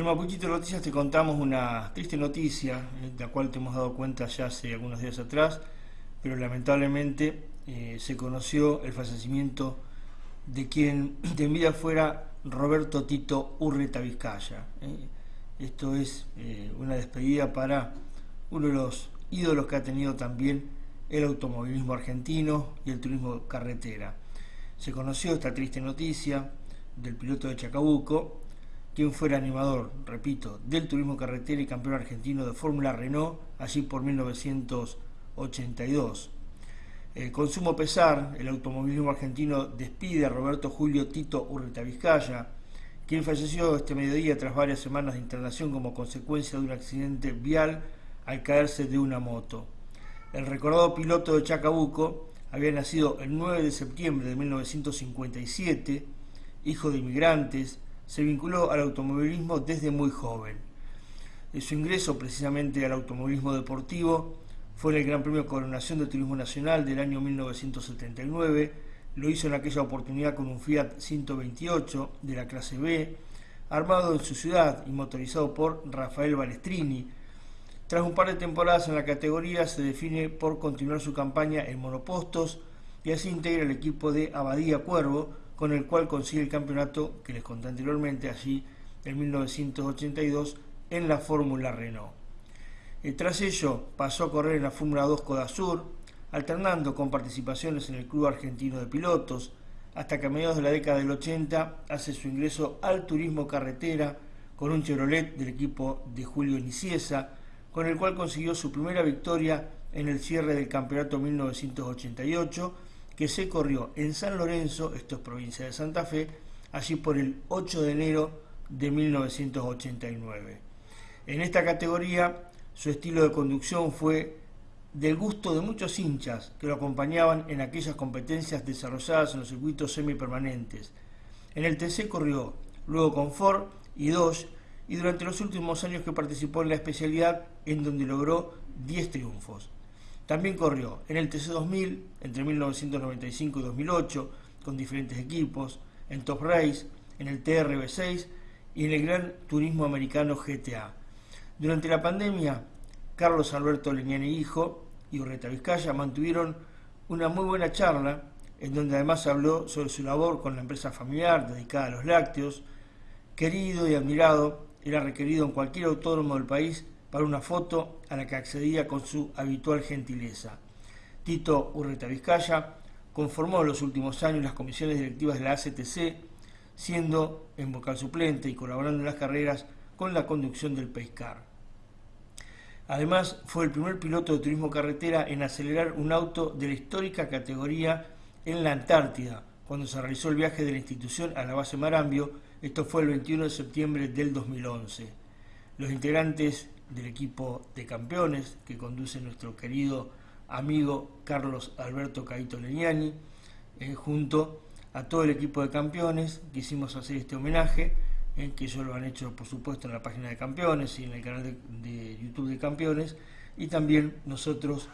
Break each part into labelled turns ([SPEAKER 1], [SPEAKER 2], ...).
[SPEAKER 1] En Mapuchito Noticias te contamos una triste noticia, eh, de la cual te hemos dado cuenta ya hace algunos días atrás, pero lamentablemente eh, se conoció el fallecimiento de quien de vida fuera Roberto Tito Urreta Vizcaya. Eh. Esto es una despedida para uno de los ídolos que ha tenido también el automovilismo argentino y el turismo carretera. Se conoció esta triste noticia del piloto de Chacabuco, quien fuera animador, repito, del turismo carretera y campeón argentino de Fórmula Renault, allí por 1982. Eh, con sumo pesar, el automovilismo argentino despide a Roberto Julio Tito Urreta Vizcaya, quien falleció este mediodía tras varias semanas de internación como consecuencia de un accidente vial al caerse de una moto. El recordado piloto de Chacabuco había nacido el 9 de septiembre de 1957, hijo de inmigrantes, se vinculó al automovilismo desde muy joven. De su ingreso precisamente al automovilismo deportivo fue en el Gran Premio Coronación de Turismo Nacional del año 1979, lo hizo en aquella oportunidad con un Fiat 128 de la clase B, armado en su ciudad y motorizado por Rafael Balestrini. Tras un par de temporadas en la categoría se define por continuar su campaña en monopostos y así integra el equipo de Abadía Cuervo, con el cual consigue el campeonato que les conté anteriormente, allí en 1982, en la Fórmula Renault. Eh, tras ello pasó a correr en la Fórmula 2 Codasur, alternando con participaciones en el Club Argentino de Pilotos, hasta que a mediados de la década del 80 hace su ingreso al turismo carretera con un Chevrolet del equipo de Julio Niciesa, con el cual consiguió su primera victoria en el cierre del campeonato 1988 que se corrió en San Lorenzo, esto es provincia de Santa Fe, allí por el 8 de enero de 1989. En esta categoría su estilo de conducción fue del gusto de muchos hinchas que lo acompañaban en aquellas competencias desarrolladas en los circuitos semipermanentes. En el TC corrió luego con Ford y Dodge y durante los últimos años que participó en la especialidad en donde logró 10 triunfos. También corrió en el TC2000 entre 1995 y 2008 con diferentes equipos, en Top Race, en el TRB6 y en el Gran Turismo Americano GTA. Durante la pandemia, Carlos Alberto Leñani Hijo y Urreta Vizcaya mantuvieron una muy buena charla en donde además habló sobre su labor con la empresa familiar dedicada a los lácteos, querido y admirado, era requerido en cualquier autódromo del país para una foto a la que accedía con su habitual gentileza. Tito Urreta Vizcaya conformó en los últimos años las comisiones directivas de la ACTC, siendo en vocal suplente y colaborando en las carreras con la conducción del Pescar. Además, fue el primer piloto de turismo carretera en acelerar un auto de la histórica categoría en la Antártida, cuando se realizó el viaje de la institución a la base Marambio, esto fue el 21 de septiembre del 2011. Los integrantes del equipo de campeones que conduce nuestro querido amigo Carlos Alberto Caito Leñani, eh, junto a todo el equipo de campeones, quisimos hacer este homenaje, eh, que ellos lo han hecho por supuesto en la página de campeones y en el canal de, YouTube de campeones, y también nosotros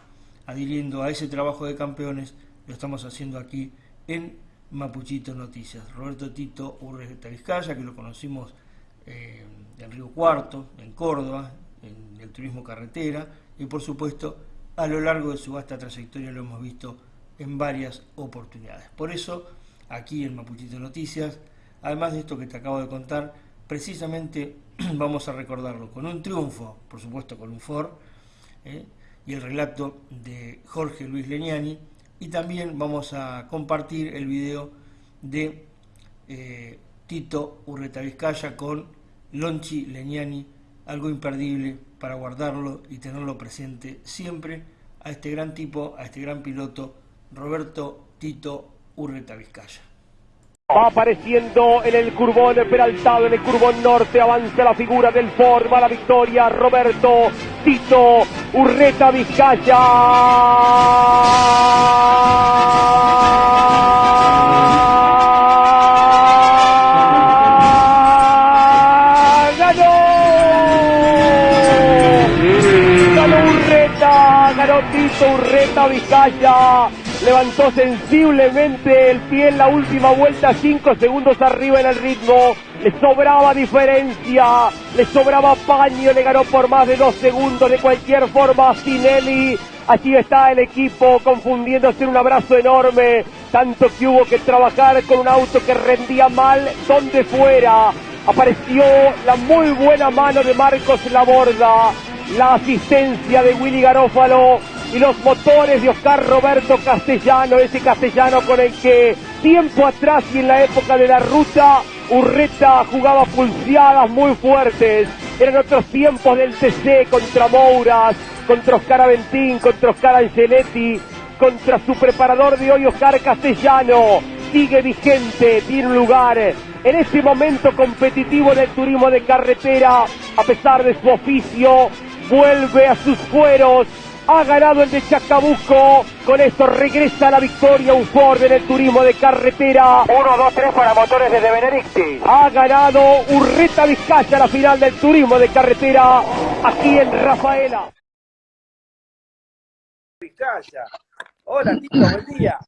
[SPEAKER 1] adhiriendo a ese trabajo de campeones, lo estamos haciendo aquí en Mapuchito Noticias. Roberto Tito Urreta Vizcaya, que lo conocimos eh, en Río Cuarto, en Córdoba, en el turismo carretera y por supuesto a lo largo de su vasta trayectoria lo hemos visto en varias oportunidades. Por eso, aquí en Mapuchito Noticias, además de esto que te acabo de contar, precisamente vamos a recordarlo con un triunfo, por supuesto con un Ford, ¿eh? y el relato de Jorge Luis Leñani, y también vamos a compartir el video de eh, Tito Urreta Vizcaya con Lonchi Leñani algo imperdible para guardarlo y tenerlo presente siempre a este gran tipo, a este gran piloto, Roberto Tito Urreta Vizcaya.
[SPEAKER 2] Va apareciendo en el curbón peraltado, en el curbón norte, avanza la figura del Ford, va la victoria, Roberto Tito Urreta Vizcaya. Vizcaya, levantó sensiblemente el pie en la última vuelta, cinco segundos arriba en el ritmo, le sobraba diferencia, le sobraba paño, le ganó por más de dos segundos. De cualquier forma Sinelli. Allí está el equipo confundiéndose en un abrazo enorme, tanto que hubo que trabajar con un auto que rendía mal donde fuera. Apareció la muy buena mano de Marcos Laborda, la asistencia de Willy Garófalo y los motores de Oscar Roberto Castellano, ese castellano con el que tiempo atrás y en la época de la ruta Urreta jugaba pulseadas muy fuertes. Eran otros tiempos del TC contra Mouras, contra Oscar Aventín, contra Oscar Angeletti, contra su preparador de hoy Oscar Castellano. Sigue vigente, tiene lugar en este momento competitivo del turismo de carretera, a pesar de su oficio, vuelve a sus fueros ha ganado el de Chacabuco. Con esto regresa la victoria un Ford en el turismo de carretera.
[SPEAKER 3] 1, 2, 3 para motores desde Benedicti.
[SPEAKER 2] Ha ganado Urreta Vizcaya la final del turismo de carretera aquí en Rafaela.
[SPEAKER 3] Vizcaya. Hola, Tito, buen día.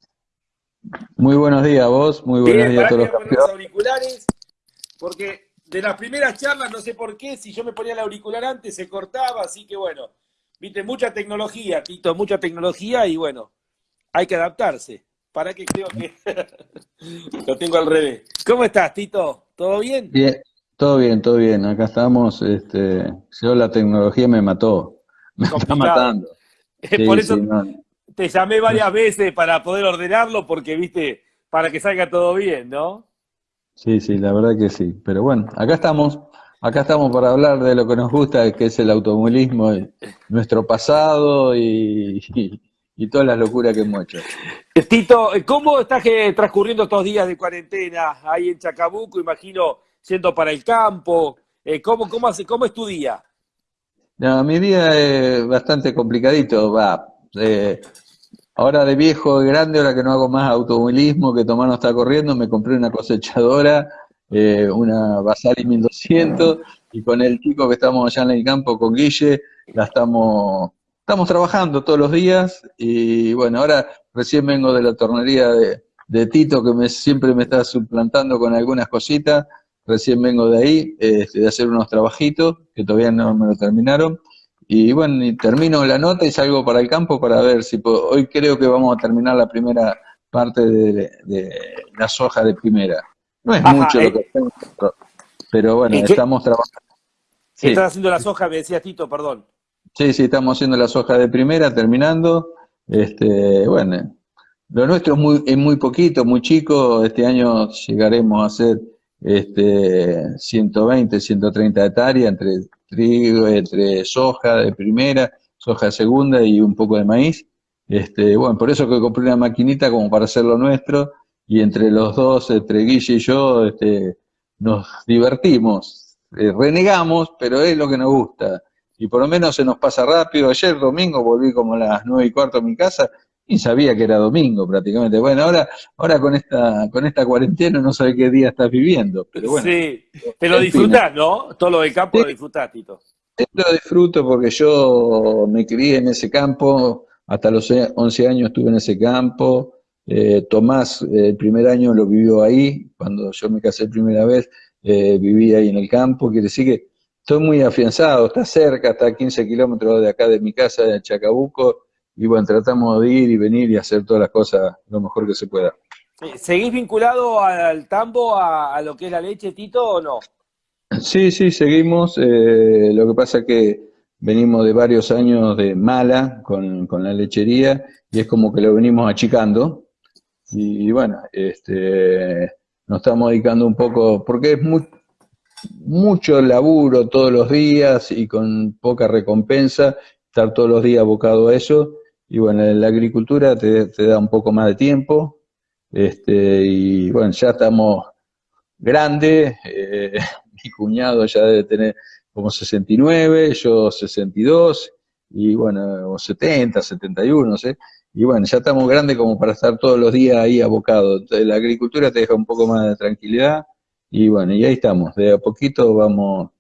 [SPEAKER 4] Muy buenos días a vos, muy buenos días a todos
[SPEAKER 3] los los auriculares, porque de las primeras charlas, no sé por qué, si yo me ponía el auricular antes se cortaba, así que bueno, Viste, mucha tecnología, Tito, mucha tecnología y bueno, hay que adaptarse. ¿Para qué creo que lo tengo al revés? ¿Cómo estás, Tito? ¿Todo bien?
[SPEAKER 4] Bien, todo bien, todo bien. Acá estamos. Este, yo la tecnología me mató. Me está matando.
[SPEAKER 3] Por eso te llamé varias veces para poder ordenarlo, porque, viste, para que salga todo bien, ¿no?
[SPEAKER 4] Sí, sí, la verdad que sí. Pero bueno, acá estamos. Acá estamos para hablar de lo que nos gusta, que es el automovilismo, nuestro pasado y, todas las locuras que hemos hecho.
[SPEAKER 3] Tito, ¿cómo estás transcurriendo estos días de cuarentena ahí en Chacabuco? Imagino siendo para el campo. Eh, ¿Cómo, cómo, hace, cómo es tu día?
[SPEAKER 4] mi día es bastante complicadito. Va. Eh, ahora de viejo, de grande, ahora que no hago más automovilismo, que Tomás no está corriendo, me compré una cosechadora eh, una Basali 1200, y con el chico que estamos allá en el campo, con Guille, la estamos, estamos trabajando todos los días, y bueno, ahora recién vengo de la tornería de, Tito, que me, siempre me está suplantando con algunas cositas, recién vengo de ahí, este, de hacer unos trabajitos, que todavía no me lo terminaron, y bueno, termino la nota y salgo para el campo para ver si puedo. Hoy creo que vamos a terminar la primera parte de, de la soja de primera. No es mucho lo eh. que hacemos, pero bueno, estamos trabajando.
[SPEAKER 3] Sí. Estás haciendo la soja, me decía Tito, perdón.
[SPEAKER 4] Sí, sí, estamos haciendo la soja de primera, terminando. Este, bueno, lo nuestro es muy, es muy poquito, muy chico. Este año llegaremos a hacer este, 120, 130 hectáreas entre trigo, entre soja de primera, soja de segunda y un poco de maíz. Este, bueno, por eso que compré una maquinita como para hacer lo nuestro y entre los dos, entre Guille y yo, este, nos divertimos, eh, renegamos, pero es lo que nos gusta. Y por lo menos se nos pasa rápido. Ayer domingo volví como a las nueve y cuarto a mi casa y sabía que era domingo prácticamente. Bueno, ahora, ahora con esta, con esta cuarentena no sé qué día estás viviendo, pero bueno.
[SPEAKER 3] Sí, te lo disfrutás, ¿no? Todo lo del campo lo disfrutás, Tito.
[SPEAKER 4] Lo disfruto porque yo me crié en ese campo, hasta los 11 años estuve en ese campo, eh, Tomás eh, el primer año lo vivió ahí, cuando yo me casé primera vez, eh, viví ahí en el campo, quiere decir que estoy muy afianzado, está cerca, está a 15 kilómetros de acá de mi casa, de Chacabuco, y bueno, tratamos de ir y venir y hacer todas las cosas lo mejor que se pueda.
[SPEAKER 3] ¿Seguís vinculado al tambo, a, lo que es la leche, Tito, o no?
[SPEAKER 4] Sí, sí, seguimos. lo que pasa es que venimos de varios años de mala con, con la lechería y es como que lo venimos achicando. Y, bueno, este, nos estamos dedicando un poco, porque es mucho laburo todos los días y con poca recompensa, estar todos los días abocado a eso. Y bueno, la agricultura te, da un poco más de tiempo. Este, y bueno, ya estamos grandes, eh, mi cuñado ya debe tener como 69, yo 62, y bueno, o 70, 71, no sé. Y bueno, ya estamos grandes como para estar todos los días ahí abocados. La agricultura te deja un poco más de tranquilidad y bueno, y ahí estamos. De a poquito vamos,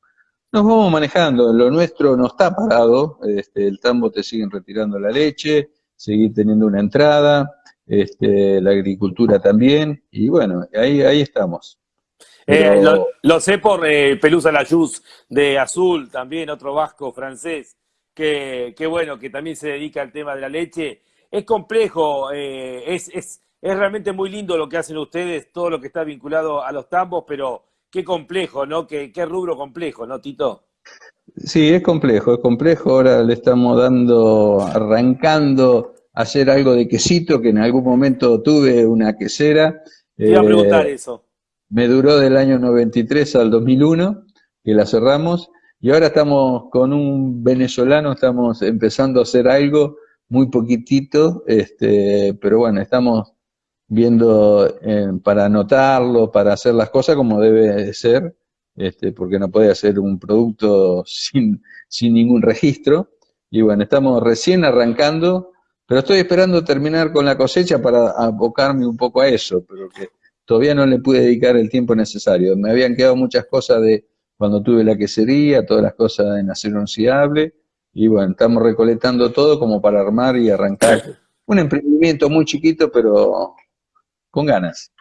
[SPEAKER 4] nos vamos manejando. Lo nuestro no está parado. Este, el tambo te siguen retirando la leche, seguir teniendo una entrada. este, la agricultura también, y bueno, ahí, ahí estamos.
[SPEAKER 3] Eh, lo, sé por eh, Pelusa Layuz de Azul, también otro vasco francés, que, bueno, que también se dedica al tema de la leche. Es complejo, eh, es, es, es realmente muy lindo lo que hacen ustedes, todo lo que está vinculado a los tambos, pero qué complejo, ¿no? Qué, qué rubro complejo, ¿no, Tito?
[SPEAKER 4] Sí, es complejo, es complejo. Ahora le estamos dando, arrancando a hacer algo de quesito, que en algún momento tuve una quesera.
[SPEAKER 3] Te iba a preguntar eh, eso.
[SPEAKER 4] Me duró del año 93 al 2001, que la cerramos, y ahora estamos con un venezolano, estamos empezando a hacer algo muy poquitito, este, pero bueno, estamos viendo eh, para anotarlo, para hacer las cosas como debe ser, este, porque no puede hacer un producto sin, sin ningún registro. Y bueno, estamos recién arrancando, pero estoy esperando terminar con la cosecha para abocarme un poco a eso, pero que todavía no le pude dedicar el tiempo necesario. Me habían quedado muchas cosas de cuando tuve la quesería, todas las cosas en acero inoxidable, y bueno, estamos recolectando todo como para armar y arrancar un emprendimiento muy chiquito, pero con ganas.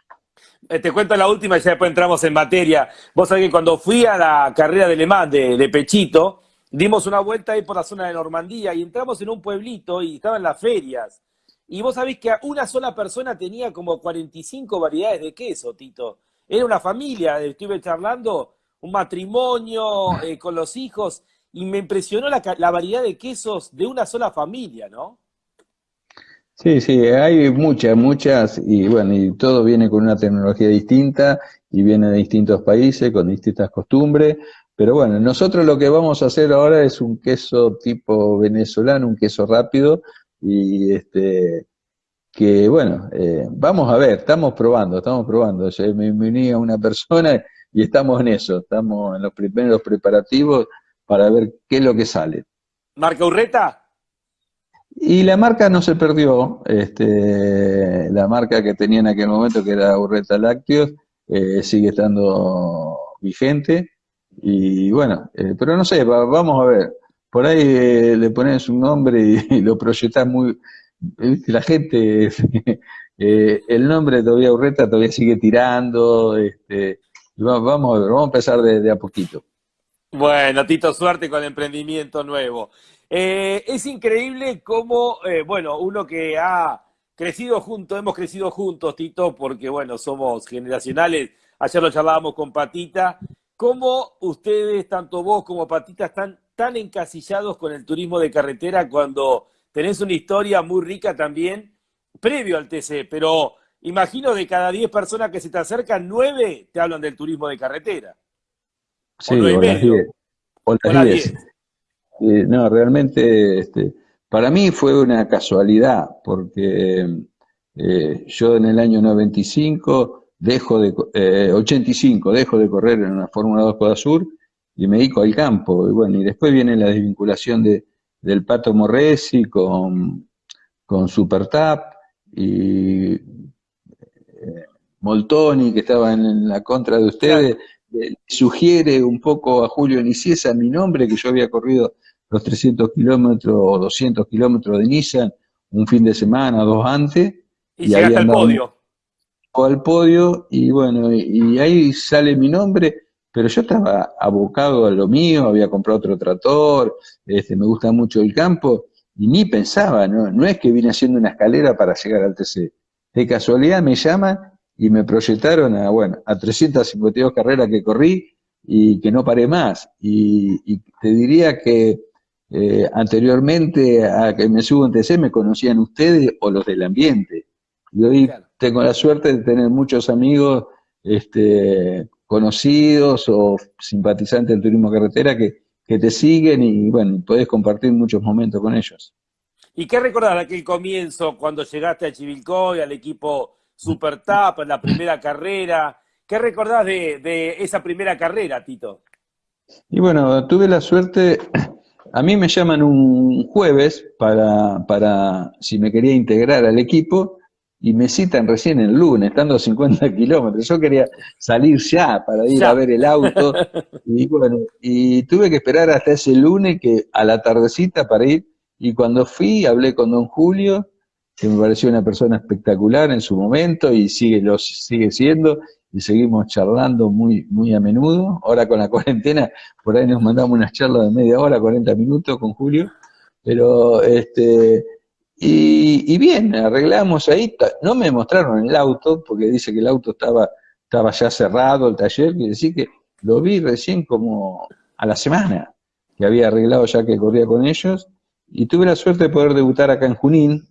[SPEAKER 3] Eh, te cuento la última y ya después entramos en materia. Vos sabés que cuando fui a la carrera de Le Mans de, Pechito, dimos una vuelta ahí por la zona de Normandía y entramos en un pueblito y estaban las ferias. Y vos sabés que una sola persona tenía como 45 variedades de queso, Tito. Era una familia, estuve charlando, un matrimonio eh, con los hijos, y me impresionó la, la variedad de quesos de una sola familia, ¿no?
[SPEAKER 4] Sí, sí, hay muchas, muchas, y bueno, y todo viene con una tecnología distinta y viene de distintos países, con distintas costumbres, pero bueno, nosotros lo que vamos a hacer ahora es un queso tipo venezolano, un queso rápido, y este, que bueno, eh, vamos a ver, estamos probando, estamos probando, Yo me, uní a una persona y estamos en eso, estamos en los primeros preparativos para ver qué es lo que sale.
[SPEAKER 3] ¿Marca Urreta?
[SPEAKER 4] Y la marca no se perdió, este, la marca que tenía en aquel momento, que era Urreta Lácteos, eh, sigue estando vigente. Y bueno, eh, pero no sé, vamos a ver. Por ahí eh, le pones un nombre y, lo proyectas muy. La gente, el nombre todavía Urreta todavía sigue tirando. Este, vamos a ver, vamos a empezar de a poquito.
[SPEAKER 3] Bueno, Tito, suerte con el emprendimiento nuevo. Eh, es increíble cómo, eh, bueno, uno que ha crecido juntos, hemos crecido juntos, Tito, porque, bueno, somos generacionales. Ayer lo charlábamos con Patita. ¿Cómo ustedes, tanto vos como Patita, están tan encasillados con el turismo de carretera cuando tenés una historia muy rica también previo al TC? Pero imagino de cada 10 personas que se te acercan, 9 te hablan del turismo de carretera.
[SPEAKER 4] Sí, o, no, realmente este, para mí fue una casualidad, porque eh, yo en el año 95 dejo de, eh, 85 dejo de correr en una Fórmula 2 Coda Sur y me dedico al campo. Y bueno, y después viene la desvinculación de, del Pato Morresi con, con Super Tap y eh, Moltoni, que estaba en, la contra de ustedes, sugiere un poco a Julio Niciesa mi nombre, que yo había corrido los 300 kilómetros o 200 kilómetros de Nissan un fin de semana, dos antes.
[SPEAKER 3] Y, llegaste al podio.
[SPEAKER 4] Al podio, y bueno, y, ahí sale mi nombre, pero yo estaba abocado a lo mío, había comprado otro trator, este, me gusta mucho el campo, y ni pensaba, ¿no? no es que vine haciendo una escalera para llegar al TC. De casualidad me llaman y me proyectaron a, bueno, a 352 carreras que corrí y que no paré más. y te diría que eh, anteriormente a que me subo en TC me conocían ustedes o los del ambiente. Y hoy tengo la suerte de tener muchos amigos este, conocidos o simpatizantes del turismo carretera que, que te siguen y bueno, podés compartir muchos momentos con ellos.
[SPEAKER 3] ¿Y qué recordás de aquel comienzo cuando llegaste a Chivilcoy, al equipo Super Tap, la primera carrera? ¿Qué recordás de, de esa primera carrera, Tito?
[SPEAKER 4] Y bueno, tuve la suerte a mí me llaman un jueves para, para si me quería integrar al equipo y me citan recién el lunes, estando a 50 kilómetros. Yo quería salir ya para ir a ver el auto y bueno, y tuve que esperar hasta ese lunes que a la tardecita para ir y cuando fui hablé con don Julio que me pareció una persona espectacular en su momento y sigue, lo sigue siendo, y seguimos charlando muy, muy a menudo. Ahora con la cuarentena, por ahí nos mandamos unas charlas de media hora, 40 minutos con Julio, pero este, y, bien, arreglamos ahí, no me mostraron el auto, porque dice que el auto estaba, estaba ya cerrado, el taller, quiere decir que lo vi recién como a la semana, que había arreglado ya que corría con ellos, y tuve la suerte de poder debutar acá en Junín,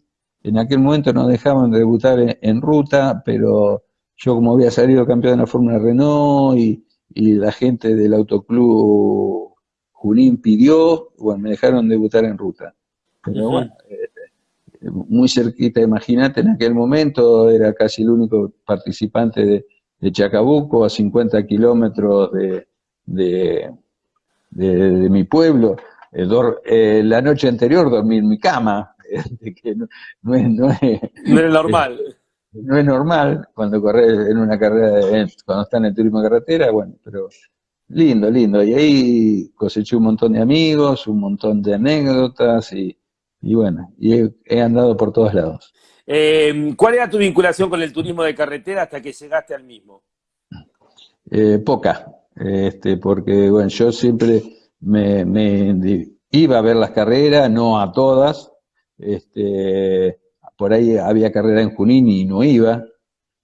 [SPEAKER 4] en aquel momento nos dejaban de debutar en, ruta, pero yo como había salido campeón de la Fórmula Renault y, y la gente del autoclub Junín pidió, bueno, me dejaron debutar en ruta. Pero bueno, eh, muy cerquita, imagínate, en aquel momento era casi el único participante de, Chacabuco, a 50 kilómetros de, de, mi pueblo. Eh, eh, la noche anterior dormí en mi cama, que no, es, no, es,
[SPEAKER 3] normal.
[SPEAKER 4] no es normal cuando corres en una carrera, cuando está en el turismo de carretera, bueno, pero lindo, lindo. Y ahí coseché un montón de amigos, un montón de anécdotas y, y bueno, y he, andado por todos lados.
[SPEAKER 3] Eh, ¿Cuál era tu vinculación con el turismo de carretera hasta que llegaste al mismo?
[SPEAKER 4] Eh, poca, este, porque bueno, yo siempre me, iba a ver las carreras, no a todas, este, por ahí había carrera en Junín y no iba,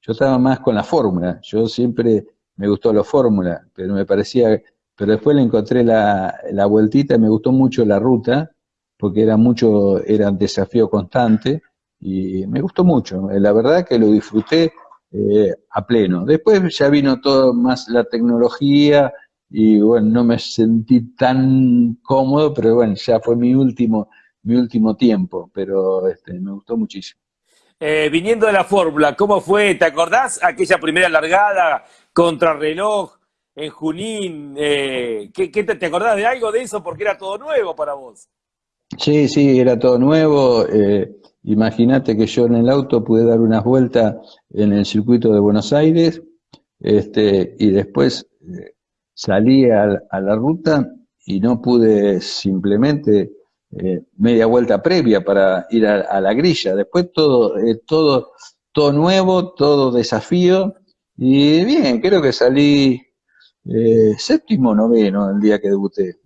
[SPEAKER 4] yo estaba más con la fórmula, yo siempre me gustó la fórmula, pero me parecía, pero después le encontré la, la vueltita, me gustó mucho la ruta, porque era mucho, era un desafío constante y me gustó mucho. La verdad que lo disfruté eh, a pleno. Después ya vino todo más la tecnología y bueno, no me sentí tan cómodo, pero bueno, ya fue mi último, mi último tiempo, pero este, me gustó muchísimo.
[SPEAKER 3] Eh, viniendo de la fórmula, ¿cómo fue? ¿Te acordás aquella primera largada contra reloj en Junín? Eh, ¿qué, te, te, acordás de algo de eso? Porque era todo nuevo para vos.
[SPEAKER 4] Sí, sí, era todo nuevo. Eh, Imagínate que yo en el auto pude dar unas vueltas en el circuito de Buenos Aires este, y después salí a, la ruta y no pude simplemente eh, media vuelta previa para ir a, la grilla. Después todo, eh, todo, todo nuevo, todo desafío y bien, creo que salí séptimo noveno el día que debuté.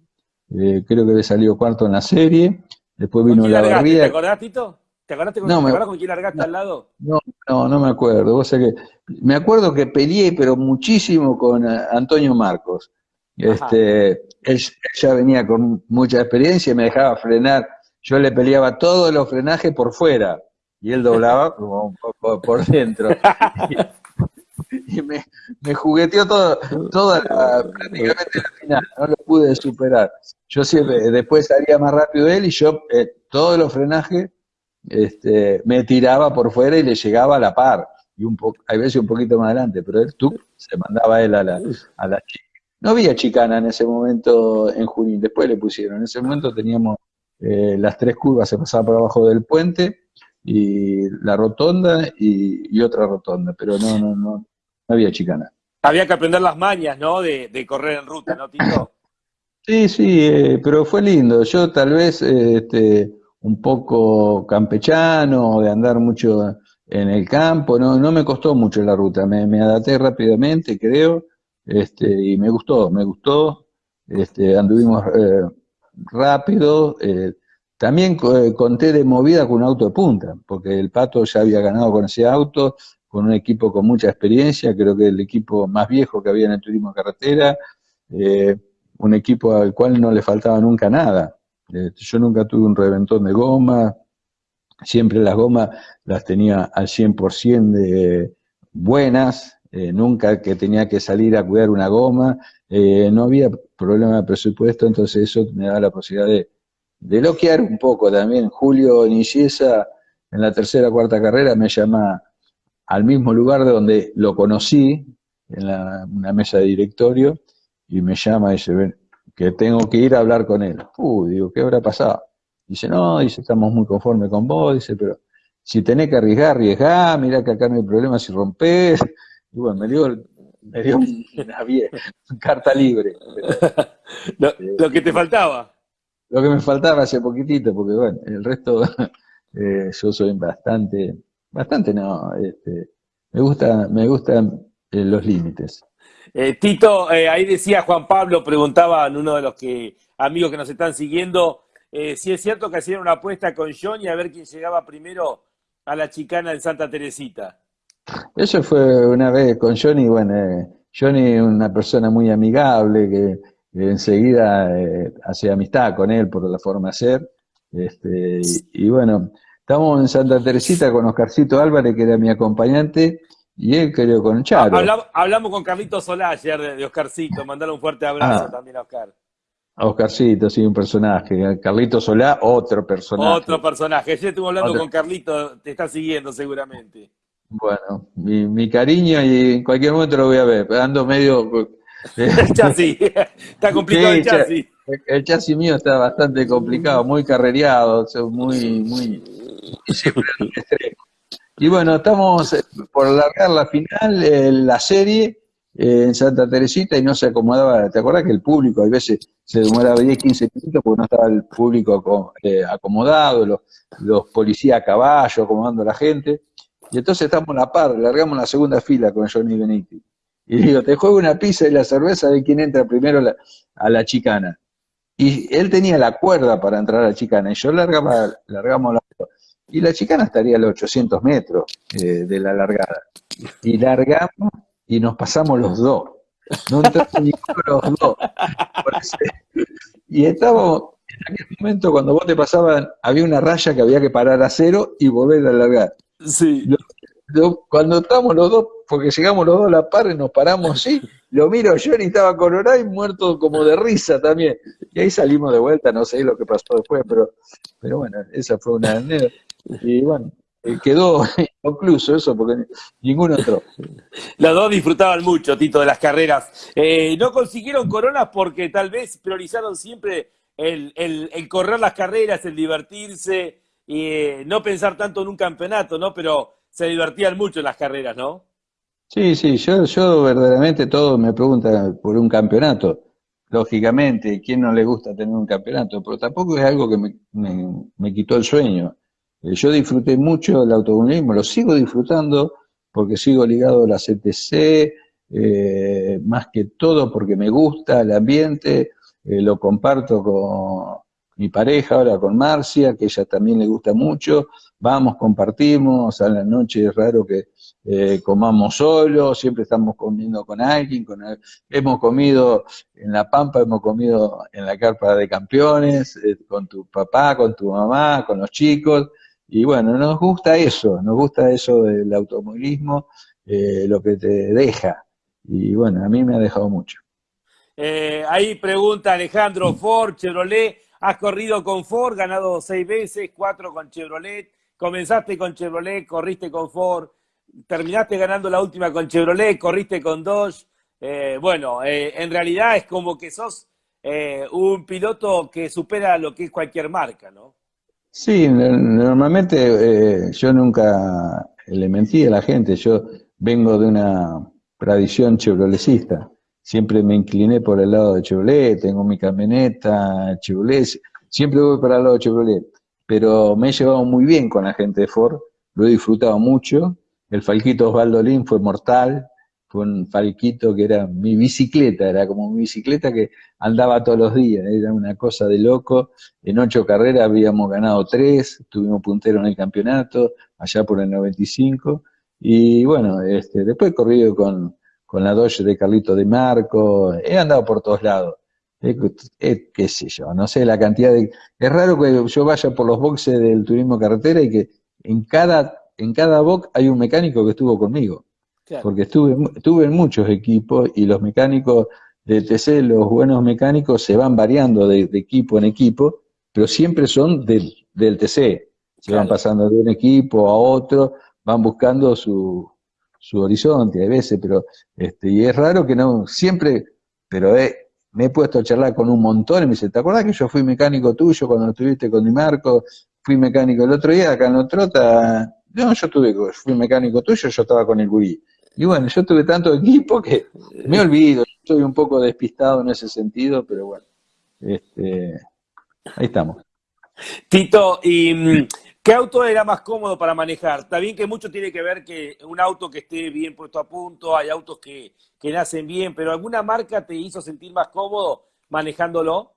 [SPEAKER 4] Eh, creo que había salido cuarto en la serie. Después vino la barrida.
[SPEAKER 3] ¿Te acordás, Tito? ¿Te acordaste con, no, con quién largaste al lado?
[SPEAKER 4] No, no, no me acuerdo. Vos que, me acuerdo que peleé, pero muchísimo con eh, Antonio Marcos. Este, él, ya venía con mucha experiencia y me dejaba frenar. Yo le peleaba todos los frenajes por fuera y él doblaba como un poco por dentro. y me, me jugueteó todo, toda prácticamente la final, no lo pude superar. Yo siempre, después salía más rápido él y yo eh, todos los frenajes este, me tiraba por fuera y le llegaba a la par, y un poco, hay veces un poquito más adelante, pero él tú se mandaba él a la, a la chica. No había chicana en ese momento en Junín, después le pusieron, en ese momento teníamos eh, las tres curvas, se pasaba por abajo del puente, y la rotonda y, otra rotonda, pero no, no, no, no había chicana.
[SPEAKER 3] Había que aprender las mañas, ¿no? De, correr en ruta, ¿no, Tito?
[SPEAKER 4] Sí, sí, eh, pero fue lindo. Yo tal vez este, un poco campechano, de andar mucho en el campo, no, no me costó mucho la ruta, me, me adapté rápidamente, creo, este, y me gustó, me gustó. Este, anduvimos eh, rápido, eh, también eh, conté de movida con un auto de punta, porque el Pato ya había ganado con ese auto, con un equipo con mucha experiencia, creo que el equipo más viejo que había en el turismo carretera, eh, un equipo al cual no le faltaba nunca nada. Eh, yo nunca tuve un reventón de goma, siempre las gomas las tenía al 100% de buenas, nunca que tenía que salir a cuidar una goma, no había problema de presupuesto, entonces eso me da la posibilidad de de loquear un poco también. Julio Niciesa, en la tercera o cuarta carrera, me llama al mismo lugar de donde lo conocí, en una mesa de directorio, y me llama y dice, ven, que tengo que ir a hablar con él. Uh, digo, ¿qué habrá pasado? Dice, no, dice, estamos muy conformes con vos, dice, pero si tenés que arriesgar, arriesgá, mirá que acá no hay problema si rompés. Y bueno, me dio, me dio una, carta libre.
[SPEAKER 3] lo que te faltaba
[SPEAKER 4] lo que me faltaba hace poquitito, porque bueno, el resto eh, yo soy bastante, bastante no, este, me gusta, me gustan eh, los límites.
[SPEAKER 3] Eh, Tito, ahí decía Juan Pablo, preguntaba en uno de los que, amigos que nos están siguiendo, si es cierto que hacían una apuesta con Johnny a ver quién llegaba primero a la chicana en Santa Teresita.
[SPEAKER 4] Eso fue una vez con Johnny, bueno, Johnny es una persona muy amigable que enseguida eh, hacía amistad con él por la forma de ser. Este, y, bueno, estamos en Santa Teresita con Oscarcito Álvarez, que era mi acompañante, y él quedó con Charo.
[SPEAKER 3] Hablamos, con Carlito Solá ayer de, Oscarcito, mandarle un fuerte abrazo ah. también a Oscar.
[SPEAKER 4] A Oscarcito, sí, un personaje. Carlito Solá, otro personaje.
[SPEAKER 3] Otro personaje. Ayer estuve hablando con Carlito, te está siguiendo seguramente.
[SPEAKER 4] Bueno, mi, mi, cariño y en cualquier momento lo voy a ver. Ando medio
[SPEAKER 3] el chasis, está complicado el chasis.
[SPEAKER 4] El chasis mío está bastante complicado, muy carrereado, muy, muy, Y bueno, estamos eh, por alargar la final, eh, la serie eh, en Santa Teresita y no se acomodaba. ¿Te acuerdas que el público a veces se demoraba 10, 15 minutos porque no estaba el público acomodado, los, los policías a caballo acomodando a la gente? Y entonces estamos a la par, largamos la segunda fila con Johnny Benítez. Y digo, te juego una pizza y la cerveza de quién entra primero a la chicana. Y él tenía la cuerda para entrar a la chicana, y yo largaba, largamos la... Y la chicana estaría a los 800 metros eh, de la largada. Y largamos y nos pasamos los dos. No entramos ninguno los dos. Y estábamos, en aquel momento cuando vos te pasaban, había una raya que había que parar a cero y volver a largar.
[SPEAKER 3] Sí
[SPEAKER 4] cuando estamos los dos, porque llegamos los dos a la par y nos paramos así, lo miro yo y estaba colorado y muerto como de risa también. Y ahí salimos de vuelta, no sé lo que pasó después, pero, pero bueno, esa fue una anécdota. Y bueno, eh, quedó inconcluso eso porque ninguno otro.
[SPEAKER 3] Los dos disfrutaban mucho, Tito, de las carreras. Eh, no consiguieron coronas porque tal vez priorizaron siempre el, el, correr las carreras, el divertirse y eh, no pensar tanto en un campeonato, ¿no? Pero se divertían mucho en las carreras, ¿no?
[SPEAKER 4] Sí, sí, yo, yo verdaderamente todo me pregunta por un campeonato. Lógicamente, ¿quién no le gusta tener un campeonato? Pero tampoco es algo que me, quitó el sueño. Eh, yo disfruté mucho del automovilismo, lo sigo disfrutando porque sigo ligado a la CTC, eh, más que todo porque me gusta el ambiente, lo comparto con mi pareja ahora, con Marcia, que ella también le gusta mucho, vamos, compartimos, a la noche es raro que eh, comamos solos, siempre estamos comiendo con alguien, con hemos comido en La Pampa, hemos comido en la carpa de campeones, eh, con tu papá, con tu mamá, con los chicos, y bueno, nos gusta eso, nos gusta eso del automovilismo, eh, lo que te deja, y bueno, a mí me ha dejado mucho.
[SPEAKER 3] ahí pregunta Alejandro Ford, Chevrolet, has corrido con Ford, ganado seis veces, cuatro con Chevrolet, comenzaste con Chevrolet, corriste con Ford, terminaste ganando la última con Chevrolet, corriste con Dodge. Eh, bueno, eh, en realidad es como que sos eh, un piloto que supera lo que es cualquier marca, ¿no?
[SPEAKER 4] Sí, normalmente yo nunca le mentí a la gente, yo vengo de una tradición chevroletista, siempre me incliné por el lado de Chevrolet, tengo mi camioneta Chevrolet, siempre voy para el lado de Chevrolet pero me he llevado muy bien con la gente de Ford, lo he disfrutado mucho. El Falquito Osvaldo Lin fue mortal, fue un Falquito que era mi bicicleta, era como mi bicicleta que andaba todos los días, era una cosa de loco. En ocho carreras habíamos ganado tres, tuvimos puntero en el campeonato, allá por el 95. Y bueno, este, después he corrido con, con la Dodge de Carlito de Marco, he andado por todos lados qué sé yo, no sé la cantidad de... Es raro que yo vaya por los boxes del turismo carretera y que en cada, en cada box hay un mecánico que estuvo conmigo. Porque estuve, estuve en muchos equipos y los mecánicos del TC, los buenos mecánicos, se van variando de, equipo en equipo, pero siempre son del, del TC. Se van pasando de un equipo a otro, van buscando su, su horizonte a veces, pero este, y es raro que no, siempre, pero es, me he puesto a charlar con un montón y me dice, ¿te acuerdas que yo fui mecánico tuyo cuando estuviste con Di Marco? Fui mecánico el otro día acá en Otrota. No, yo tuve, fui mecánico tuyo, yo estaba con el gurí. Y bueno, yo tuve tanto equipo que me olvido, estoy un poco despistado en ese sentido, pero bueno, este, ahí estamos.
[SPEAKER 3] Tito, y mm, ¿Qué auto era más cómodo para manejar? Está bien que mucho tiene que ver que un auto que esté bien puesto a punto, hay autos que, que nacen bien, pero ¿alguna marca te hizo sentir más cómodo manejándolo?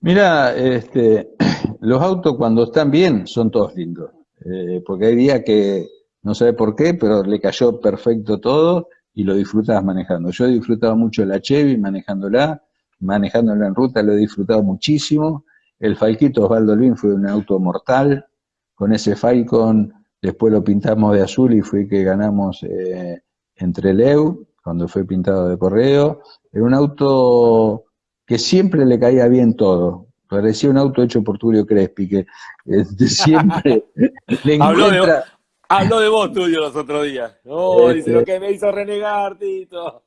[SPEAKER 4] Mira, este, los autos cuando están bien son todos lindos, eh, porque hay días que no sé por qué, pero le cayó perfecto todo y lo disfrutabas manejando. Yo he disfrutado mucho la Chevy manejándola, manejándola en ruta lo he disfrutado muchísimo. El Falquito Osvaldo Lvin fue un auto mortal. Con ese Falcon después lo pintamos de azul y fue que ganamos eh, entre Leu, cuando fue pintado de correo. Era un auto que siempre le caía bien todo. Parecía un auto hecho por Tulio Crespi, que este, siempre le encuentra...
[SPEAKER 3] Habló de vos tuyo los otros días. No, dice lo que me hizo renegar, Tito.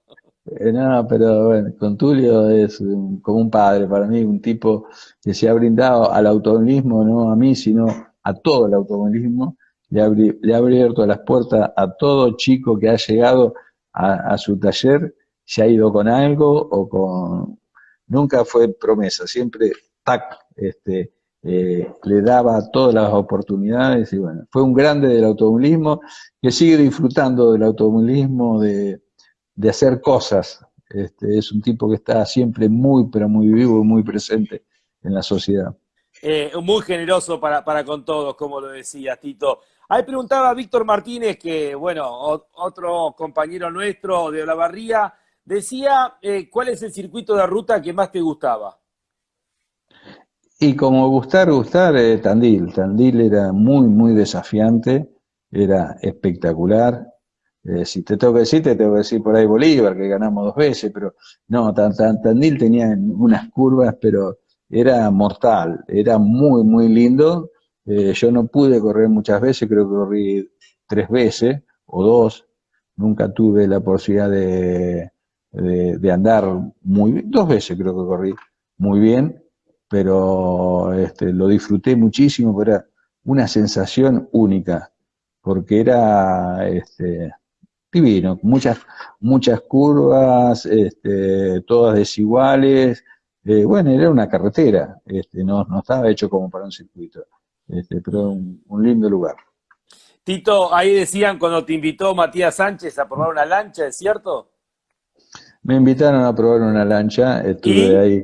[SPEAKER 4] Eh, no, pero bueno, con Tulio es como un padre para mí, un tipo que se ha brindado al automovilismo, no a mí, sino a todo el automovilismo. Le ha, abierto las puertas a todo chico que ha llegado a, a su taller, se ha ido con algo o con... Nunca fue promesa, siempre tac, este, eh, le daba todas las oportunidades y bueno, fue un grande del automovilismo que sigue disfrutando del automovilismo, de, hacer cosas. Este, es un tipo que está siempre muy, pero muy vivo y muy presente en la sociedad.
[SPEAKER 3] Eh, muy generoso para, para con todos, como lo decía Tito. Ahí preguntaba Víctor Martínez, que bueno, otro compañero nuestro de Olavarría, decía, eh, ¿cuál es el circuito de ruta que más te gustaba?
[SPEAKER 4] Y como gustar, gustar, eh, Tandil. Tandil era muy, muy desafiante, era espectacular. Eh, si te tengo que decir, te tengo que decir por ahí Bolívar, que ganamos dos veces, pero no, Tandil tenía unas curvas, pero era mortal, era muy, muy lindo. Eh, yo no pude correr muchas veces, creo que corrí tres veces o dos. Nunca tuve la posibilidad de, de, de andar muy bien, dos veces creo que corrí muy bien, pero este, lo disfruté muchísimo, pero era una sensación única, porque era este, divino, muchas, muchas curvas, este, todas desiguales, eh, bueno, era una carretera, este, no, no estaba hecho como para un circuito, este, pero un, un lindo lugar.
[SPEAKER 3] Tito, ahí decían cuando te invitó Matías Sánchez a probar una lancha, ¿es cierto?
[SPEAKER 4] Me invitaron a probar una lancha, estuve ahí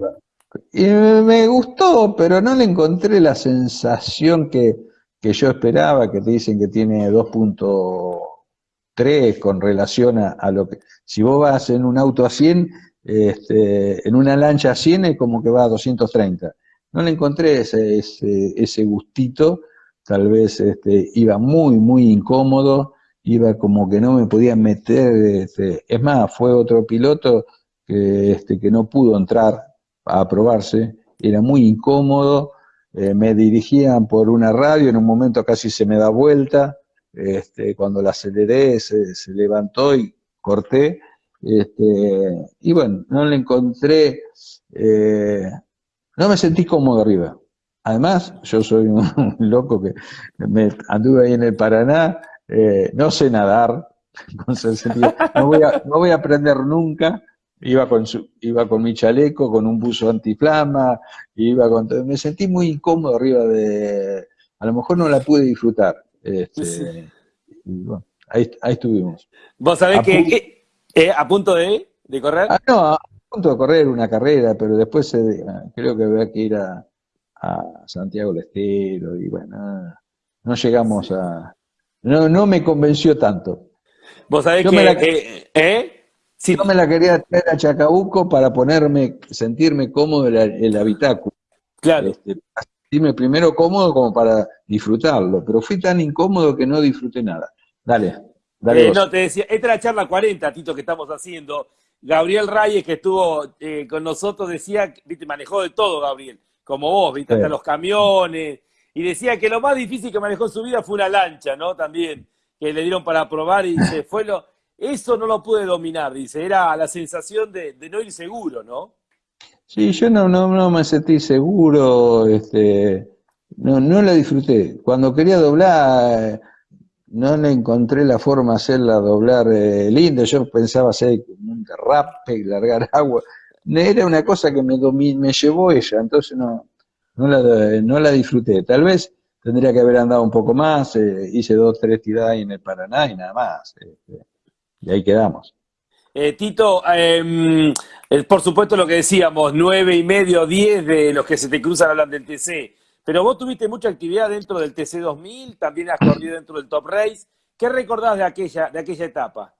[SPEAKER 4] y me gustó, pero no le encontré la sensación que, yo esperaba, que te dicen que tiene 2.3 con relación a, lo que... Si vos vas en un auto a 100, este, en una lancha a 100 es como que va a 230. No le encontré ese, ese, gustito, tal vez este, iba muy, muy incómodo, iba como que no me podía meter, este, es más, fue otro piloto que, este, que no pudo entrar a aprobarse, era muy incómodo, eh, me dirigían por una radio, en un momento casi se me da vuelta, este, cuando la aceleré se, levantó y corté, este, y bueno, no le encontré, eh, no me sentí cómodo arriba. Además, yo soy un, loco que me anduve ahí en el Paraná, eh, no sé nadar, no voy, a, no voy a aprender nunca, Iba con, su, iba con mi chaleco, con un buzo antiflama, iba con me sentí muy incómodo arriba de, a lo mejor no la pude disfrutar. Este, bueno, ahí, ahí, estuvimos.
[SPEAKER 3] ¿Vos sabés que eh, a punto de, de correr?
[SPEAKER 4] Ah, no, a punto de correr una carrera, pero después creo que había que ir a, a Santiago del Estero y bueno, no llegamos a... No, no me convenció tanto.
[SPEAKER 3] Vos sabés que... Eh, ¿eh?
[SPEAKER 4] Si no me la quería traer a Chacabuco para ponerme, sentirme cómodo en el, habitáculo.
[SPEAKER 3] Claro.
[SPEAKER 4] Este, sentirme primero cómodo como para disfrutarlo, pero fui tan incómodo que no disfruté nada. Dale, dale.
[SPEAKER 3] Eh, no, te decía, esta es la charla 40, Tito, que estamos haciendo. Gabriel Reyes, que estuvo eh, con nosotros, decía, viste, manejó de todo, Gabriel, como vos, viste, hasta los camiones, y decía que lo más difícil que manejó en su vida fue una lancha, ¿no? También, que le dieron para probar y se fue lo eso no lo pude dominar, dice, era la sensación de, no ir seguro, ¿no?
[SPEAKER 4] Sí, yo no, no, no me sentí seguro, este, no, no la disfruté. Cuando quería doblar, no le encontré la forma de hacerla doblar eh, linda. Yo pensaba hacer un derrape y largar agua. Era una cosa que me, me llevó ella, entonces no, no, la, no la disfruté. Tal vez tendría que haber andado un poco más, eh, hice dos, tres tiradas en el Paraná y nada más. Este, y ahí quedamos.
[SPEAKER 3] Eh, Tito, em, por supuesto lo que decíamos, nueve y medio, diez de los que se te cruzan hablan del TC, pero vos tuviste mucha actividad dentro del TC 2000, también has corrido dentro del Top Race. ¿Qué recordás de aquella, de aquella etapa?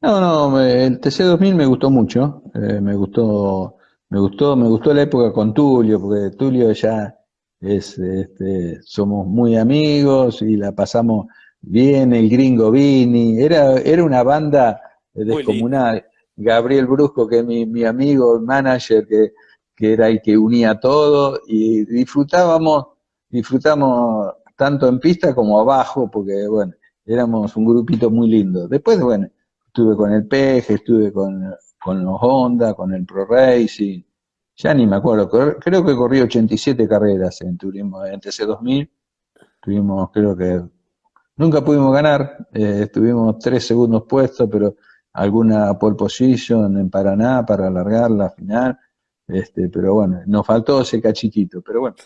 [SPEAKER 4] No, no, el TC 2000 me gustó mucho, eh, me gustó, me gustó, me gustó la época con Tulio, porque Tulio ya es, este, somos muy amigos y la pasamos bien, el gringo Vini, era, era una banda descomunal. Gabriel Brusco, que es mi, mi amigo, el manager, que, que era el que unía todo, y disfrutábamos, disfrutamos tanto en pista como abajo, porque bueno, éramos un grupito muy lindo. Después, bueno, estuve con el Peje, estuve con, con los Honda, con el Pro Racing, ya ni me acuerdo, creo que corrí 87 carreras en turismo, en TC2000, tuvimos, creo que, nunca pudimos ganar, eh, estuvimos tres segundos puestos, pero alguna pole position en Paraná para alargar la final, este, pero bueno, nos faltó ese cachitito, pero bueno,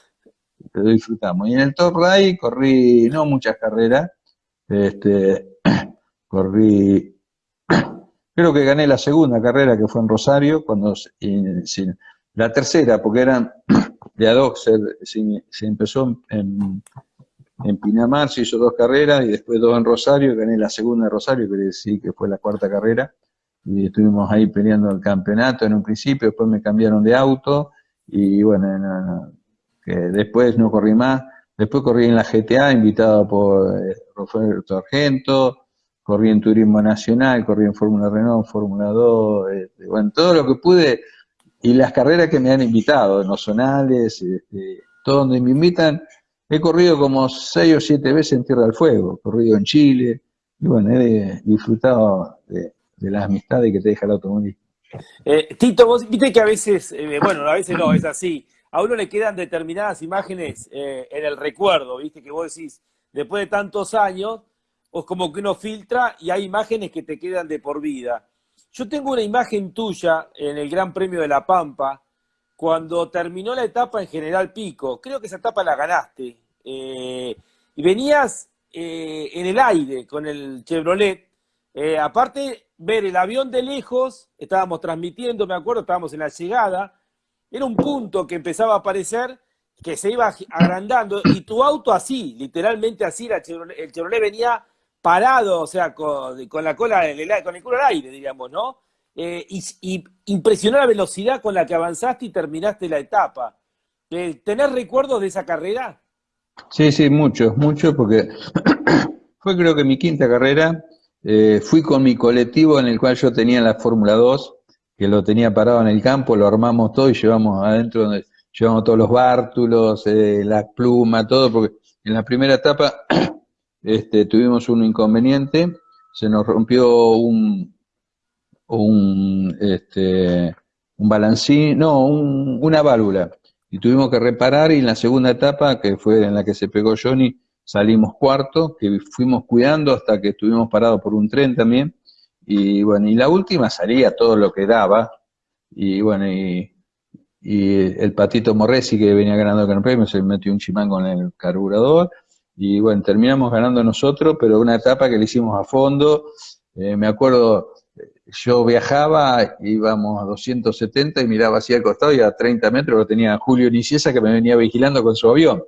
[SPEAKER 4] disfrutamos. Y en el Top Ray corrí no muchas carreras, este, corrí, creo que gané la segunda carrera que fue en Rosario, cuando la tercera, porque eran de ad se, empezó en, en Pinamar se hizo dos carreras y después dos en Rosario, gané la segunda de Rosario, quiere decir que fue la cuarta carrera, y estuvimos ahí peleando el campeonato en un principio, después me cambiaron de auto, y bueno, que después no corrí más, después corrí en la GTA, invitado por eh, Roberto Argento, corrí en Turismo Nacional, corrí en Fórmula Renault, Fórmula 2, este, bueno, todo lo que pude, y las carreras que me han invitado, en zonales, este, todo donde me invitan, He corrido como seis o siete veces en Tierra del Fuego, he corrido en Chile, y bueno, he disfrutado de, las amistades que te deja el automóvil.
[SPEAKER 3] Eh, Tito, vos viste que a veces, eh, bueno, a veces no, es así, a uno le quedan determinadas imágenes eh, en el recuerdo, viste, que vos decís, después de tantos años, o como que uno filtra y hay imágenes que te quedan de por vida. Yo tengo una imagen tuya en el Gran Premio de La Pampa, cuando terminó la etapa en General Pico, creo que esa etapa la ganaste, eh, y venías eh, en el aire con el Chevrolet, eh, aparte ver el avión de lejos, estábamos transmitiendo, me acuerdo, estábamos en la llegada, era un punto que empezaba a aparecer, que se iba agrandando, y tu auto así, literalmente así, el Chevrolet venía parado, o sea, con, la cola, con el culo al aire, diríamos, ¿no? Eh, y, impresionó la velocidad con la que avanzaste y terminaste la etapa. Eh, ¿Tenés recuerdos de esa carrera?
[SPEAKER 4] Sí, sí, muchos, muchos, porque fue creo que mi quinta carrera. Eh, fui con mi colectivo en el cual yo tenía la Fórmula 2, que lo tenía parado en el campo, lo armamos todo y llevamos adentro, donde llevamos todos los bártulos, la pluma, todo, porque en la primera etapa este, tuvimos un inconveniente, se nos rompió un, un, este, un balancín, no, una válvula. Y tuvimos que reparar y en la segunda etapa, que fue en la que se pegó Johnny, salimos cuarto, que fuimos cuidando hasta que estuvimos parados por un tren también. Y bueno, y la última salía todo lo que daba. Y bueno, y, el patito Morresi que venía ganando el Gran Premio se metió un chimán con el carburador. Y bueno, terminamos ganando nosotros, pero una etapa que le hicimos a fondo. Eh, me acuerdo, yo viajaba, íbamos a 270 y miraba hacia el costado y a 30 metros lo tenía Julio Niciesa que me venía vigilando con su avión.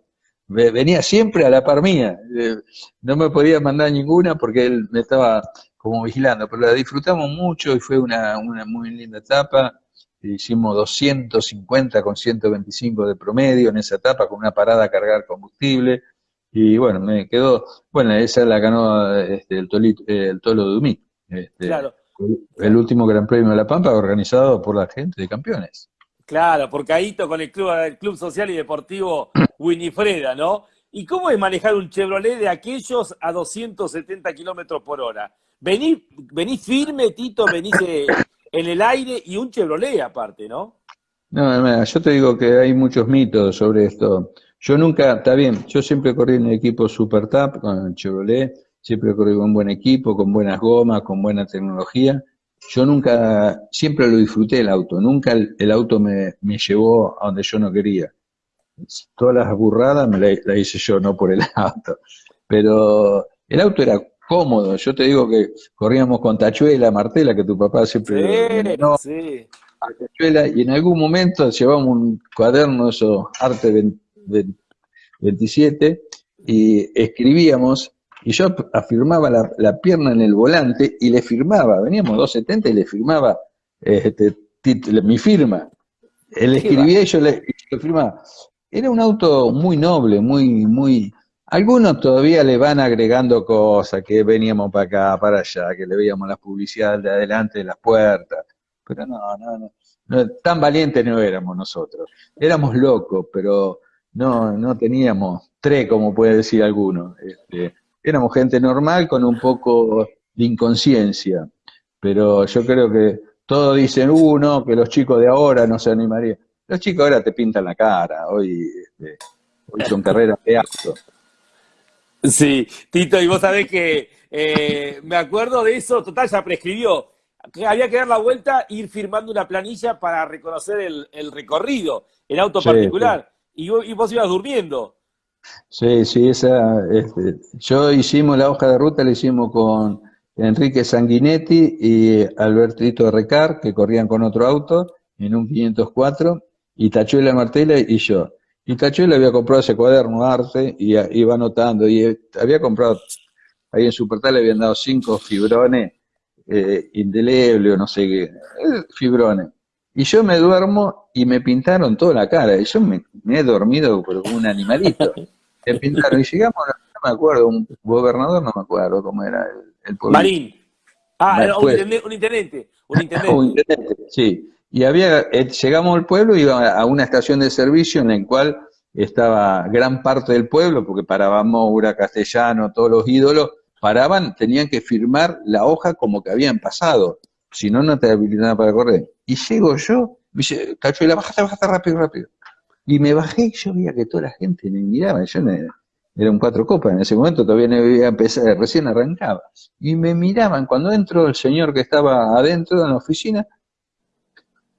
[SPEAKER 4] Venía siempre a la par mía. Eh, no me podía mandar ninguna porque él me estaba como vigilando, pero la disfrutamos mucho y fue una, una muy linda etapa. Hicimos 250 con 125 de promedio en esa etapa con una parada a cargar combustible. Y bueno, me quedó, bueno, esa la ganó este, el, el Tolo Dumí. Este, claro. El último Gran Premio de La Pampa organizado por la gente de campeones.
[SPEAKER 3] Claro, por Caíto con el club, el club Social y Deportivo Winifreda, ¿no? ¿Y cómo es manejar un Chevrolet de aquellos a 270 kilómetros por hora? Venís, venís firme, Tito, venís en el aire y un Chevrolet aparte, ¿no?
[SPEAKER 4] No, yo te digo que hay muchos mitos sobre esto. Yo nunca, está bien, yo siempre corrí en el equipo Super Tap con el Chevrolet, siempre corrí con buen equipo, con buenas gomas, con buena tecnología. Yo nunca, siempre lo disfruté el auto, nunca el, auto me, llevó a donde yo no quería. todas las burradas me las la hice yo, no por el auto. Pero el auto era cómodo. Yo te digo que corríamos con Tachuela, Martela, que tu papá siempre
[SPEAKER 3] sí,
[SPEAKER 4] Tachuela, y en algún momento llevamos un cuaderno, eso, Arte 27, y escribíamos, y yo afirmaba la, pierna en el volante y le firmaba, veníamos 270 y le firmaba este, mi firma. Él escribía y yo le, firmaba. Era un auto muy noble, muy, muy... Algunos todavía le van agregando cosas, que veníamos para acá, para allá, que le veíamos las publicidades de adelante de las puertas. Pero no, no, no, tan valientes no éramos nosotros. Éramos locos, pero no, no teníamos tres, como puede decir alguno. Este, éramos gente normal con un poco de inconsciencia. Pero yo creo que todos dicen, uno, uh, que los chicos de ahora no se animarían. Los chicos ahora te pintan la cara, hoy, este, hoy son carreras de acto.
[SPEAKER 3] Sí, Tito, y vos sabés que eh, me acuerdo de eso, total, ya prescribió. Que había que dar la vuelta e ir firmando una planilla para reconocer el, recorrido, el auto particular. Y, vos, ibas durmiendo.
[SPEAKER 4] Sí, sí, esa, este, yo hicimos la hoja de ruta, la hicimos con Enrique Sanguinetti y Albertito Recar, que corrían con otro auto en un 504, y Tachuela Martela y yo. Y Tachuela había comprado ese cuaderno arte y iba anotando, y eh, había comprado, ahí en Supertal le habían dado cinco fibrones eh, indelebles o no sé qué, eh, fibrones. Y yo me duermo y me pintaron toda la cara, y yo me, he dormido como un animalito. Me pintaron, y llegamos, no me acuerdo, un gobernador, no me acuerdo cómo era el
[SPEAKER 3] Marín. Ah, un, intendente, un, intendente,
[SPEAKER 4] sí. Y había, eh, llegamos al pueblo, iba a una estación de servicio en la cual estaba gran parte del pueblo, porque paraba Moura, Castellano, todos los ídolos, paraban, tenían que firmar la hoja como que habían pasado, si no, no te habilitaban para correr. Y llego yo, dice, Cachuela, bájate, bájate rápido, rápido. Y me bajé y yo veía que toda la gente me miraba, yo no, era un cuatro copas, en ese momento todavía no había empezado, recién arrancaba. Y me miraban, cuando entró el señor que estaba adentro en la oficina,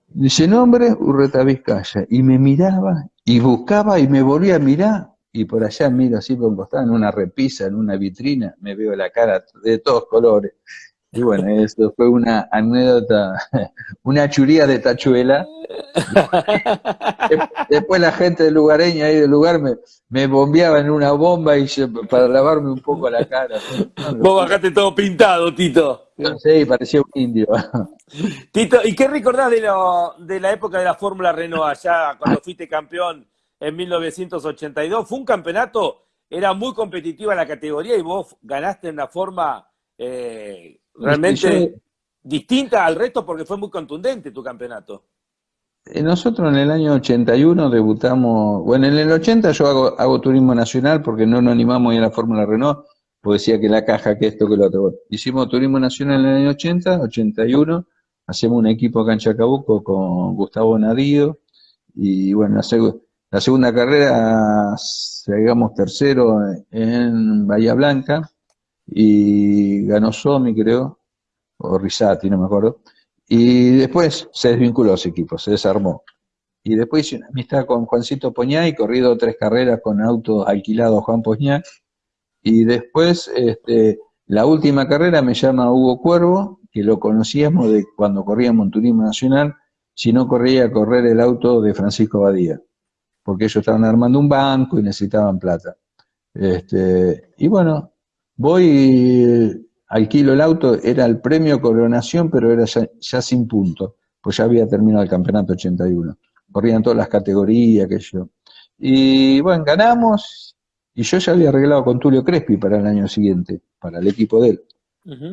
[SPEAKER 4] dice nombre, Urreta Vizcaya, y me miraba, y buscaba, y me volvía a mirar, y por allá miro así por un costado, en una repisa, en una vitrina, me veo la cara de todos colores. Y bueno, esto fue una anécdota, una churía de tachuela. Después la gente del lugareña ahí del lugar me, me bombeaba en una bomba y para lavarme un poco la cara.
[SPEAKER 3] Vos bajaste todo pintado, Tito.
[SPEAKER 4] Sí, parecía un indio.
[SPEAKER 3] Tito, ¿y qué recordás de, lo, de la época de la Fórmula Renault allá, cuando fuiste campeón en 1982? Fue un campeonato, era muy competitiva la categoría y vos ganaste en una forma... Eh, realmente distinta al resto porque fue muy contundente tu campeonato.
[SPEAKER 4] Eh, nosotros en el año 81 debutamos, bueno, en el 80 yo hago, hago turismo nacional porque no nos animamos a ir a la Fórmula Renault, porque decía que la caja, que esto, que lo otro. Hicimos turismo nacional en el año 80, 81, hacemos un equipo acá en Chacabuco con Gustavo Nadío, y bueno, la, la segunda carrera llegamos tercero en Bahía Blanca, y ganó Somi, creo, o Risati, no me acuerdo. Y después se desvinculó ese equipo, se desarmó. Y después hice una amistad con Juancito Poñá y corrido tres carreras con auto alquilado Juan Poñá. Y después, este, la última carrera me llama Hugo Cuervo, que lo conocíamos de cuando corríamos en Turismo Nacional, si no corría a correr el auto de Francisco Badía, porque ellos estaban armando un banco y necesitaban plata. Este, y bueno, Voy, alquilo el auto, era el premio coronación, pero era ya, sin punto, pues ya había terminado el campeonato 81. Corrían todas las categorías, que yo. Y bueno, ganamos, y yo ya había arreglado con Tulio Crespi para el año siguiente, para el equipo de él.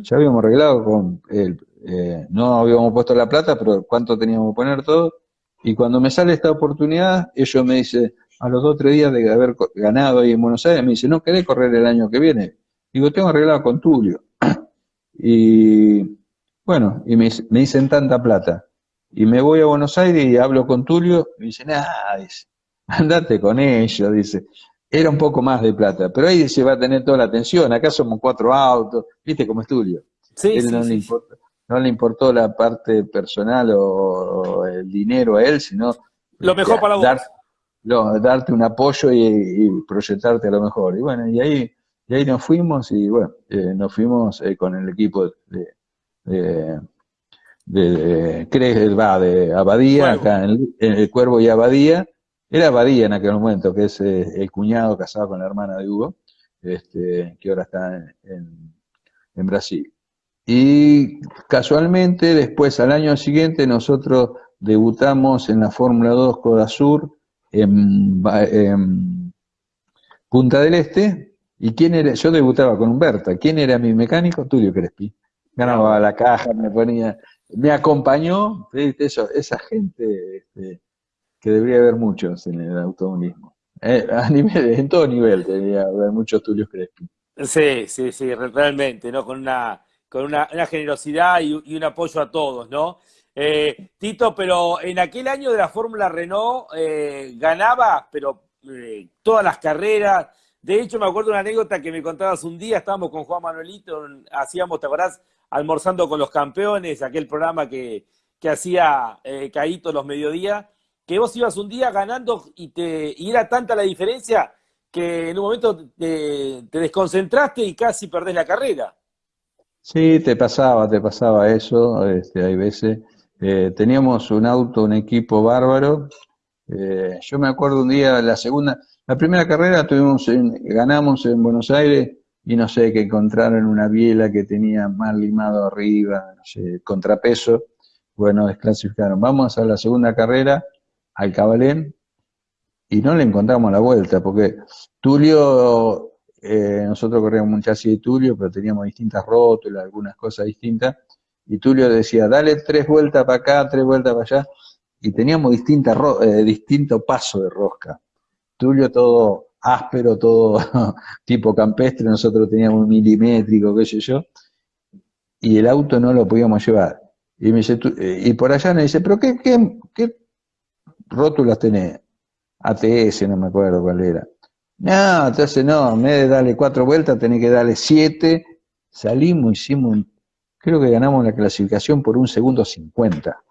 [SPEAKER 4] Ya habíamos arreglado con él, eh, no habíamos puesto la plata, pero cuánto teníamos que poner todo. Y cuando me sale esta oportunidad, ellos me dicen, a los dos o tres días de haber ganado ahí en Buenos Aires, me dice, ¿no querés correr el año que viene? Digo, tengo arreglado con Tulio. Y bueno, y me, dicen tanta plata. Y me voy a Buenos Aires y hablo con Tulio, y me dice, ah, dice, andate con ellos, dice. Era un poco más de plata, pero ahí se va a tener toda la atención. Acá somos cuatro autos, viste cómo es Tulio.
[SPEAKER 3] Sí,
[SPEAKER 4] no,
[SPEAKER 3] le
[SPEAKER 4] importó, no le importó la parte personal o, el dinero a él, sino
[SPEAKER 3] lo mejor para
[SPEAKER 4] dar, darte un apoyo y, proyectarte a lo mejor. Y bueno, y ahí, y ahí nos fuimos y bueno, eh, nos fuimos eh, con el equipo de, de, de, de, va, de Abadía, acá en, el Cuervo y Abadía. Era Abadía en aquel momento, que es eh, el cuñado casado con la hermana de Hugo, este, que ahora está en, en Brasil. Y casualmente, después, al año siguiente, nosotros debutamos en la Fórmula 2 Coda Sur en, Punta del Este. ¿Y quién era? Yo debutaba con Humberta. ¿Quién era mi mecánico? Tulio Crespi. Ganaba la caja, me ponía, me acompañó, Eso, esa gente este, que debería haber muchos en el automovilismo. Eh, a nivel, en todo nivel debería haber muchos Tulios Crespi.
[SPEAKER 3] Sí, sí, sí, realmente, ¿no? Con una, con una, generosidad y, un apoyo a todos, ¿no? Eh, Tito, pero en aquel año de la Fórmula Renault eh, ganaba, pero eh, todas las carreras. De hecho, me acuerdo una anécdota que me contabas un día, estábamos con Juan Manuelito, hacíamos, ¿te acordás? Almorzando con los campeones, aquel programa que, que hacía Caíto los mediodías, que vos ibas un día ganando y, te, y era tanta la diferencia que en un momento te, desconcentraste y casi perdés la carrera.
[SPEAKER 4] Sí, te pasaba, te pasaba eso, este, hay veces. Eh, teníamos un auto, un equipo bárbaro. Eh, yo me acuerdo un día, la segunda, la primera carrera tuvimos, ganamos en Buenos Aires y no sé, que encontraron una biela que tenía mal limado arriba, no sé, contrapeso. Bueno, desclasificaron. Vamos a la segunda carrera, al Cabalén, y no le encontramos la vuelta, porque Tulio, eh, nosotros corríamos un chasis de Tulio, pero teníamos distintas rótulas, algunas cosas distintas, y Tulio decía, dale tres vueltas para acá, tres vueltas para allá, y teníamos distintas eh, distinto paso de rosca. Tulio todo áspero, todo tipo campestre, nosotros teníamos un milimétrico, qué sé yo, y el auto no lo podíamos llevar. Y, me dice, eh, y por allá me dice, pero qué, qué, qué rótulas tenés? ATS, no me acuerdo cuál era. No, entonces no, en vez de darle cuatro vueltas, tenés que darle siete. Salimos, hicimos, creo que ganamos la clasificación por un segundo cincuenta.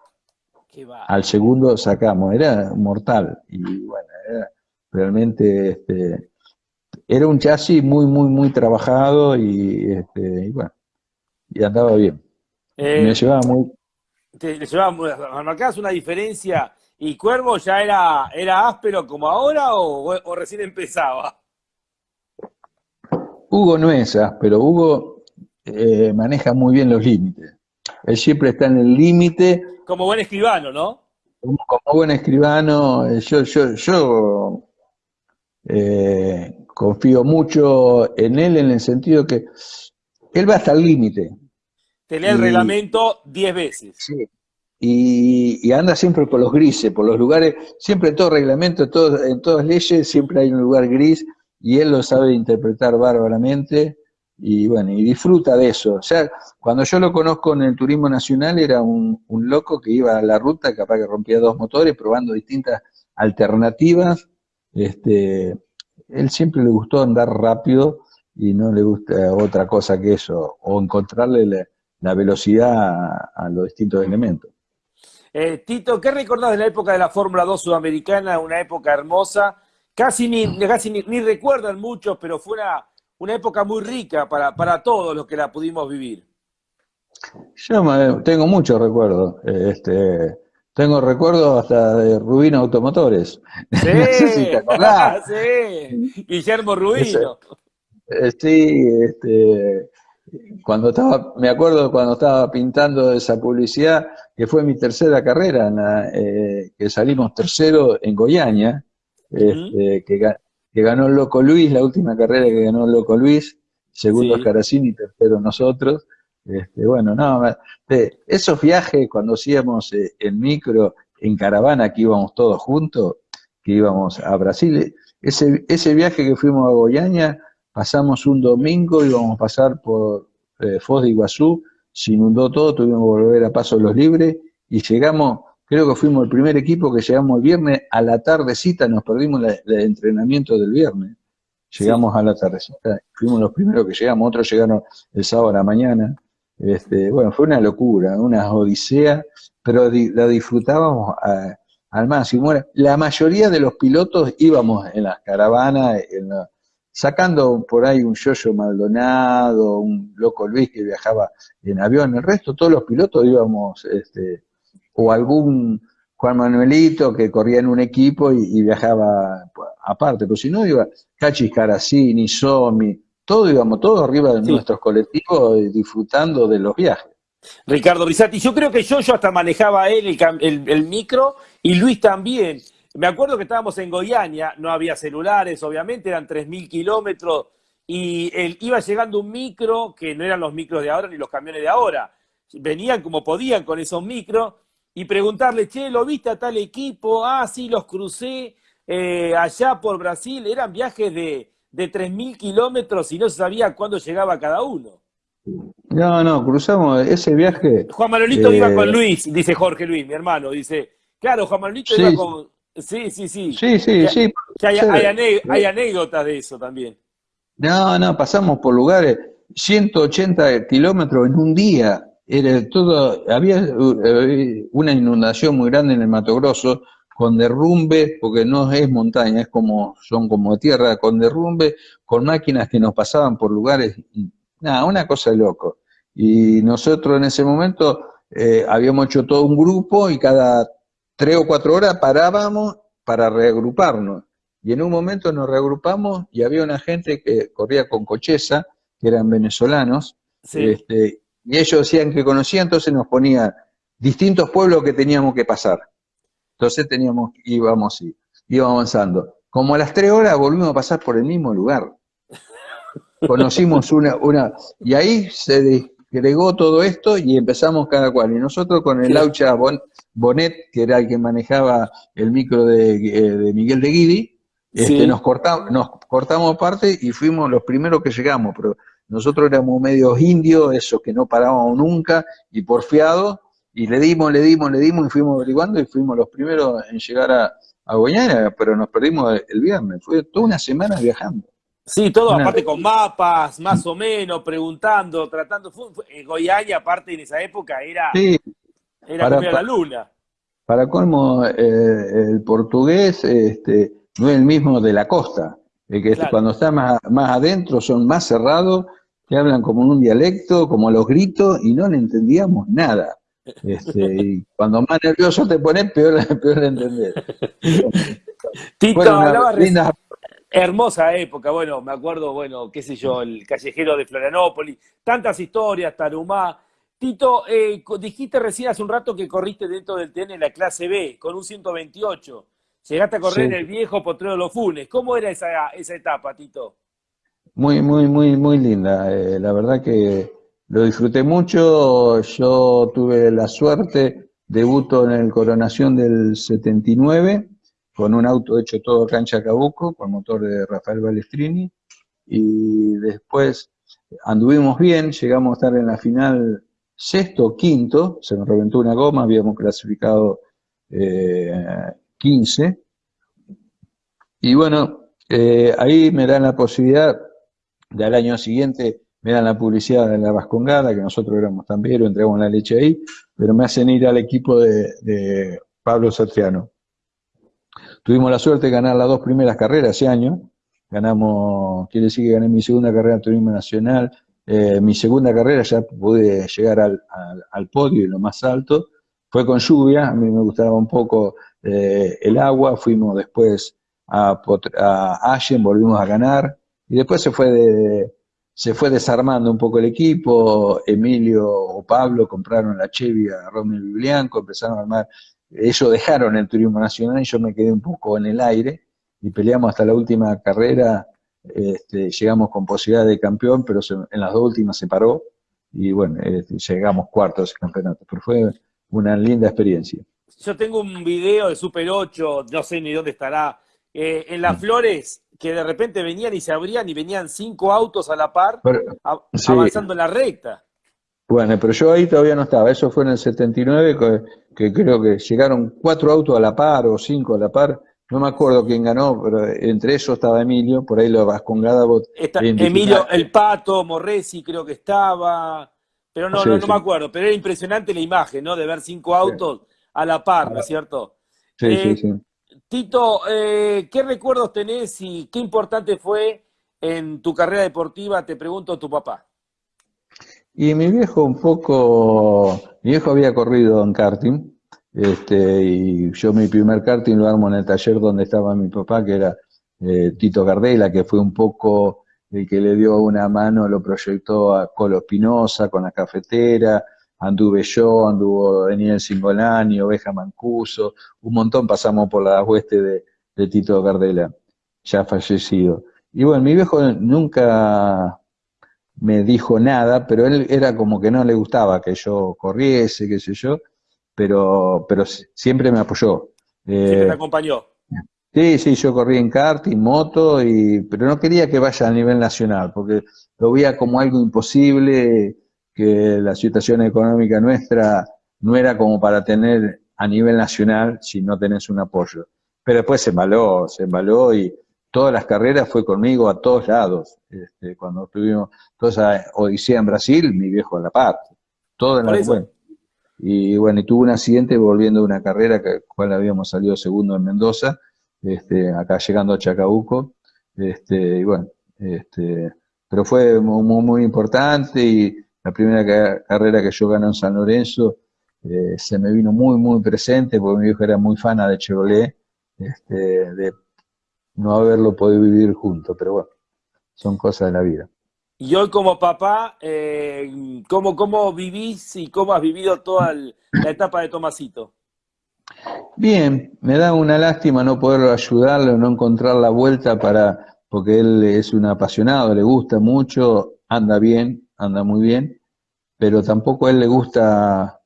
[SPEAKER 4] Al segundo sacamos, era mortal. Y bueno, era realmente, este, era un chasis muy, muy, muy trabajado y, este, bueno, y andaba bien.
[SPEAKER 3] me eh, llevaba muy... Te, llevaba, marcabas una diferencia ¿Y Cuervo ya era, era áspero como ahora o, recién empezaba?
[SPEAKER 4] Hugo no es áspero, Hugo eh, maneja muy bien los límites. Él siempre está en el límite.
[SPEAKER 3] Como buen escribano, ¿no?
[SPEAKER 4] Como, buen escribano, eh, yo, yo, yo eh, confío mucho en él en el sentido que él va hasta el límite.
[SPEAKER 3] Te el reglamento diez veces.
[SPEAKER 4] Sí, y, anda siempre por los grises, por los lugares, siempre en todo reglamento, en todas leyes, siempre hay un lugar gris y él lo sabe interpretar bárbaramente y bueno, y disfruta de eso. O sea, cuando yo lo conozco en el turismo nacional era un, loco que iba a la ruta, capaz que rompía dos motores, probando distintas alternativas. Este, él siempre le gustó andar rápido y no le gusta otra cosa que eso, o encontrarle la, velocidad a los distintos elementos.
[SPEAKER 3] Eh, Tito, ¿qué recordás de la época de la Fórmula 2 sudamericana? Una época hermosa. Casi ni, casi ni, recuerdan muchos, pero fue una, época muy rica para, para todos los que la pudimos vivir.
[SPEAKER 4] Yo tengo muchos recuerdos. Este, tengo recuerdos hasta de Rubino Automotores.
[SPEAKER 3] Sí, sí. Guillermo Rubino.
[SPEAKER 4] Eh, sí, este, cuando estaba, me acuerdo cuando estaba pintando esa publicidad, que fue mi tercera carrera, eh, que salimos tercero en Goiânia, este, que, ganó Loco Luis, la última carrera que ganó Loco Luis, segundo sí. Caracini, tercero nosotros. Este, bueno, no, esos viajes cuando hacíamos eh, en micro, en caravana, que íbamos todos juntos, que íbamos a Brasil, ese, ese viaje que fuimos a Goiânia, pasamos un domingo, íbamos a pasar por eh, Foz de Iguazú, se inundó todo, tuvimos que volver a Paso los Libres y llegamos, creo que fuimos el primer equipo que llegamos el viernes a la tardecita, nos perdimos el entrenamiento del viernes. Llegamos a la tardecita, fuimos los primeros que llegamos, otros llegaron el sábado a la mañana. Este, bueno, fue una locura, una odisea, pero la disfrutábamos al máximo. La mayoría de los pilotos íbamos en las caravanas, sacando por ahí un Yoyo Maldonado, un Loco Luis que viajaba en avión. El resto, todos los pilotos íbamos, este, o algún Juan Manuelito que corría en un equipo y, viajaba aparte. Pero si no, iba Cachis Caracini, Somi, todo íbamos, todos arriba de nuestros colectivos disfrutando de los viajes.
[SPEAKER 3] Ricardo Brisati. Yo creo que yo, yo hasta manejaba él el, micro y Luis también. Me acuerdo que estábamos en Goiânia, no había celulares, obviamente, eran 3.000 kilómetros y él, iba llegando un micro que no eran los micros de ahora ni los camiones de ahora. Venían como podían con esos micros y preguntarle, che, ¿lo viste a tal equipo? Ah, sí, los crucé eh, allá por Brasil. Eran viajes de, de 3.000 kilómetros y no se sabía cuándo llegaba cada uno.
[SPEAKER 4] No, no, cruzamos ese viaje.
[SPEAKER 3] Juan Manolito iba con eh, Luis, dice Jorge Luis, mi hermano. Dice, claro, Juan Manolito iba con. Sí, sí, sí.
[SPEAKER 4] Sí, sí, sí.
[SPEAKER 3] hay, anécdotas de eso también.
[SPEAKER 4] No, no, pasamos por lugares, 180 kilómetros en un día. Era todo, había eh, una inundación muy grande en el Mato Grosso, con derrumbe, porque no es montaña, es como, son como tierra, con derrumbe, con máquinas que nos pasaban por lugares Nada, una cosa de loco. Y nosotros en ese momento eh, habíamos hecho todo un grupo y cada tres o cuatro horas parábamos para reagruparnos. Y en un momento nos reagrupamos y había una gente que corría con cocheza, que eran venezolanos, este, y ellos decían que conocían, entonces nos ponían distintos pueblos que teníamos que pasar. Entonces teníamos, íbamos, íbamos avanzando. Como a las tres horas volvimos a pasar por el mismo lugar conocimos una, una, y ahí se desgregó todo esto y empezamos cada cual. Y nosotros con el Laucha Bonet, que era el que manejaba el micro de, eh, Miguel de Guidi, este, nos, cortamos, nos cortamos parte y fuimos los primeros que llegamos, pero nosotros éramos medios indios, esos que no parábamos nunca, y porfiados, y le dimos, le dimos, le dimos, y fuimos averiguando, y fuimos los primeros en llegar a, a pero nos perdimos el viernes, fue toda una semana viajando.
[SPEAKER 3] Sí, todo aparte con mapas, más o menos, preguntando, tratando. Goiânia, aparte en esa época, era, era para, la luna.
[SPEAKER 4] Para colmo, eh, el portugués este, no es el mismo de la costa. que cuando está más, más adentro son más cerrados, que hablan como un dialecto, como los gritos, y no le entendíamos nada. Este, y cuando más nervioso te pones, peor, peor entender.
[SPEAKER 3] Tito, hablaba Hermosa época, bueno, me acuerdo, bueno, qué sé yo, el callejero de Florianópolis, tantas historias, Tarumá. Tito, eh, dijiste recién hace un rato que corriste dentro del TN en la clase B, con un 128. Llegaste a correr en el viejo Potrero de los Funes. ¿Cómo era esa, esa etapa, Tito?
[SPEAKER 4] Muy, muy, muy, muy linda. Eh, la verdad que lo disfruté mucho. Yo tuve la suerte, debuto en el Coronación del 79 con un auto hecho todo cancha Cabuco, con motor de Rafael Balestrini, y después anduvimos bien, llegamos a estar en la final sexto o quinto, se nos reventó una goma, habíamos clasificado 15, eh, y bueno, eh, ahí me dan la posibilidad, del año siguiente me dan la publicidad de la Vascongada, que nosotros éramos también, entregamos la leche ahí, pero me hacen ir al equipo de, de Pablo Satriano. Tuvimos la suerte de ganar las dos primeras carreras ese año. Ganamos, quiere decir que gané mi segunda carrera en turismo nacional. Eh, mi segunda carrera ya pude llegar al, podio y lo más alto. Fue con lluvia, a mí me gustaba un poco eh, el agua. Fuimos después a, a Allen, volvimos a ganar. Y después se fue se fue desarmando un poco el equipo, Emilio o Pablo compraron la Chevy a Romeo Biblianco, empezaron a armar ellos dejaron el turismo nacional y yo me quedé un poco en el aire y peleamos hasta la última carrera, este, llegamos con posibilidad de campeón, pero en las dos últimas se paró y bueno, este, llegamos cuartos ese campeonato, pero fue una linda experiencia.
[SPEAKER 3] Yo tengo un video de Super 8, no sé ni dónde estará, eh, en Las Flores, que de repente venían y se abrían y venían cinco autos a la par, avanzando en la recta.
[SPEAKER 4] Bueno, pero yo ahí todavía no estaba, eso fue en el 79, que, creo que llegaron cuatro autos a la par o cinco a la par, no me acuerdo quién ganó, pero entre ellos estaba Emilio, por ahí lo vas con Gadabot.
[SPEAKER 3] Emilio, el Pato, Morresi creo que estaba, pero no, no, me acuerdo, pero era impresionante la imagen, ¿no? De ver cinco autos a la par, ¿no es cierto? Sí, sí, sí. Tito, ¿qué recuerdos tenés y qué importante fue en tu carrera deportiva? Te pregunto tu papá.
[SPEAKER 4] Y mi viejo un poco, mi viejo había corrido en karting, este, y yo mi primer karting lo armo en el taller donde estaba mi papá, que era eh, Tito Gardela, que fue un poco el que le dio una mano, lo proyectó a Colo Espinosa con la cafetera, anduve yo, anduvo Daniel Singolani, Oveja Mancuso, un montón pasamos por la hueste de, de Tito Gardela, ya fallecido. Y bueno, mi viejo nunca me dijo nada, pero él era como que no le gustaba que yo corriese, qué sé yo, pero, pero siempre me apoyó.
[SPEAKER 3] Siempre me eh, acompañó.
[SPEAKER 4] Sí, sí, yo corrí en kart y moto, y, pero no quería que vaya a nivel nacional, porque lo veía como algo imposible, que la situación económica nuestra no era como para tener a nivel nacional si no tenés un apoyo. Pero después se embaló, se embaló y todas las carreras fue conmigo a todos lados. Este, cuando tuvimos toda esa odisea en Brasil, mi viejo a la parte. Todo en la, bueno. Y bueno, y tuvo un accidente volviendo de una carrera que cual habíamos salido segundo en Mendoza, este, acá llegando a Chacabuco. Este, y bueno, este, pero fue muy, muy, importante y la primera carrera que yo gané en San Lorenzo eh, se me vino muy, muy presente porque mi viejo era muy fana de Chevrolet, este, de no haberlo podido vivir juntos, pero bueno, son cosas de la vida.
[SPEAKER 3] Y hoy como papá, eh, ¿cómo, ¿cómo vivís y cómo has vivido toda la etapa de Tomasito?
[SPEAKER 4] Bien, me da una lástima no poder ayudarle, no encontrar la vuelta para, porque él es un apasionado, le gusta mucho, anda bien, anda muy bien, pero tampoco a él le gusta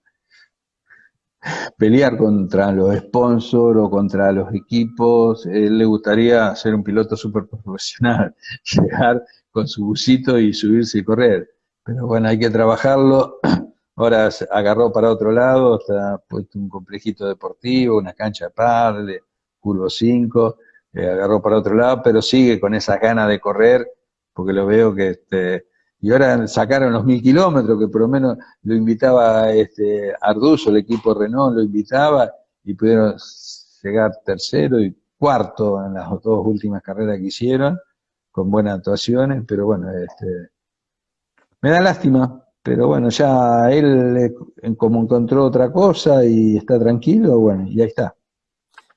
[SPEAKER 4] pelear contra los sponsors o contra los equipos. Él le gustaría ser un piloto súper profesional, llegar con su busito y subirse y correr. Pero bueno, hay que trabajarlo. Ahora agarró para otro lado, está puesto un complejito deportivo, una cancha par de curvo 5, eh, agarró para otro lado, pero sigue con esas ganas de correr, porque lo veo que este, y ahora sacaron los mil kilómetros, que por lo menos lo invitaba este Arduzo, el equipo Renault lo invitaba, y pudieron llegar tercero y cuarto en las dos últimas carreras que hicieron, con buenas actuaciones, pero bueno, este, me da lástima, pero bueno, ya él como encontró otra cosa y está tranquilo, bueno, y ahí está.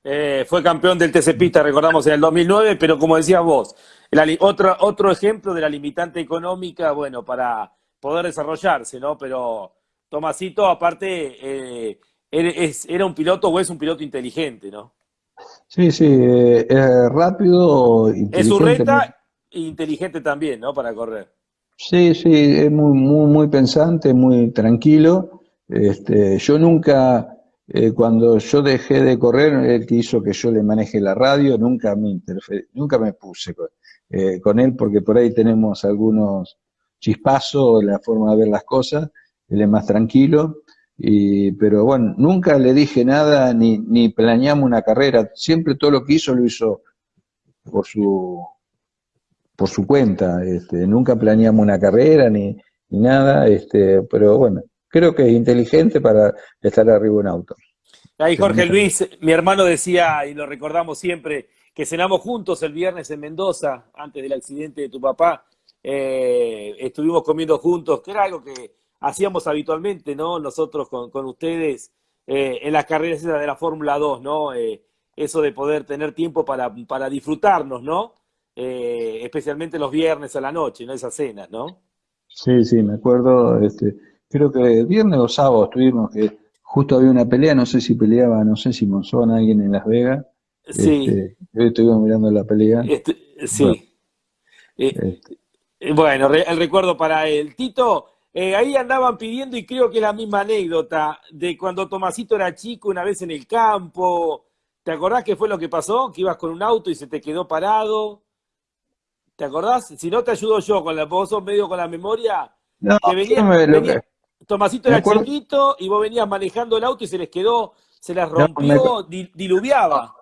[SPEAKER 3] Eh, fue campeón del TC Pista, recordamos, en el 2009, pero como decías vos, otro, otro ejemplo de la limitante económica, bueno, para poder desarrollarse, ¿no? Pero Tomasito, aparte, eh, era un piloto o es un piloto inteligente, ¿no?
[SPEAKER 4] Sí, sí, eh, es rápido,
[SPEAKER 3] inteligente. Es reta e inteligente también, ¿no? Para correr.
[SPEAKER 4] Sí, sí, es muy, muy, muy pensante, muy tranquilo. Este, yo nunca, eh, cuando yo dejé de correr, él que hizo que yo le maneje la radio, nunca me nunca me puse eh, con él porque por ahí tenemos algunos chispazos en la forma de ver las cosas, él es más tranquilo, y, pero bueno, nunca le dije nada ni, ni planeamos una carrera, siempre todo lo que hizo lo hizo por su, por su cuenta, este, nunca planeamos una carrera ni, ni nada, este, pero bueno, creo que es inteligente para estar arriba de un auto.
[SPEAKER 3] Ahí Jorge Luis, mi hermano decía, y lo recordamos siempre, que cenamos juntos el viernes en Mendoza, antes del accidente de tu papá. Eh, estuvimos comiendo juntos, que era algo que hacíamos habitualmente, ¿no? Nosotros con, ustedes eh, en las carreras de la Fórmula 2, ¿no? Eh, eso de poder tener tiempo para, para disfrutarnos, ¿no? especialmente los viernes a la noche, ¿no? Esas cenas, ¿no?
[SPEAKER 4] Sí, sí, me acuerdo, este, creo que viernes o sábado estuvimos, que justo había una pelea, no sé si peleaba, no sé si Monzón, alguien en Las Vegas,
[SPEAKER 3] Sí.
[SPEAKER 4] Este, estuvimos mirando la pelea.
[SPEAKER 3] Este, sí. Eh, este. Eh, bueno, el recuerdo para él. Tito, eh, ahí andaban pidiendo, y creo que es la misma anécdota, de cuando Tomasito era chico, una vez en el campo. ¿Te acordás qué fue lo que pasó? Que ibas con un auto y se te quedó parado. ¿Te acordás? Si no te ayudo yo, con la, vos sos medio con la memoria.
[SPEAKER 4] No,
[SPEAKER 3] Tomasito era chiquito y vos venías manejando el auto y se les quedó, se les rompió, diluviaba.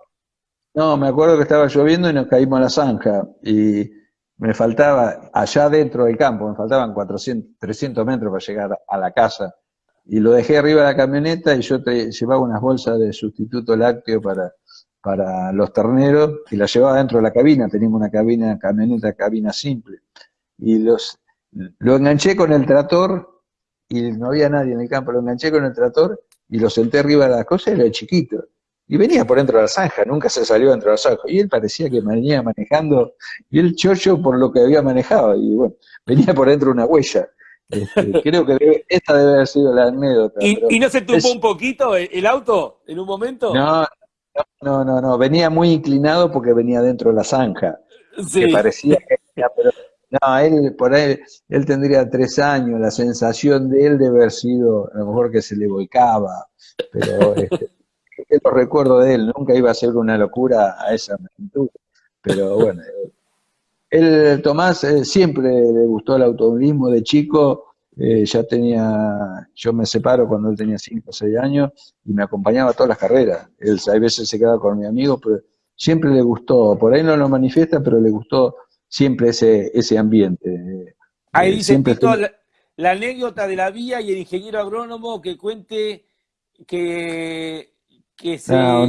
[SPEAKER 4] No, me acuerdo que estaba lloviendo y nos caímos a la zanja y me faltaba, allá dentro del campo, me faltaban 400, 300 metros para llegar a la casa y lo dejé arriba de la camioneta y yo te, llevaba unas bolsas de sustituto lácteo para, para los terneros y las llevaba dentro de la cabina, teníamos una cabina, camioneta, cabina simple. Y los, lo enganché con el trator y no había nadie en el campo, lo enganché con el trator y lo senté arriba de la cosa y era chiquito. Y venía por dentro de la zanja, nunca se salió dentro de la zanja. Y él parecía que venía manejando, y el chocho por lo que había manejado, y bueno, venía por dentro una huella. Este, creo que esta debe haber sido la anécdota.
[SPEAKER 3] ¿Y, no se tumbó un poquito el, auto en un momento?
[SPEAKER 4] No, no, no, no, venía muy inclinado porque venía dentro de la zanja. Que parecía que pero no, él por ahí, él tendría tres años, la sensación de él debe haber sido, a lo mejor que se le volcaba, pero este, lo recuerdo de él, nunca iba a ser una locura a esa magnitud, pero bueno, él, Tomás, eh, siempre le gustó el automovilismo de chico, eh, ya tenía, yo me separo cuando él tenía 5 o 6 años y me acompañaba a todas las carreras. Él a veces se quedaba con mi amigo, pero siempre le gustó, por ahí no lo manifiesta, pero le gustó siempre ese, ese ambiente.
[SPEAKER 3] Ahí eh, dice la, anécdota de la vía y el ingeniero agrónomo que cuente que, que se, ah,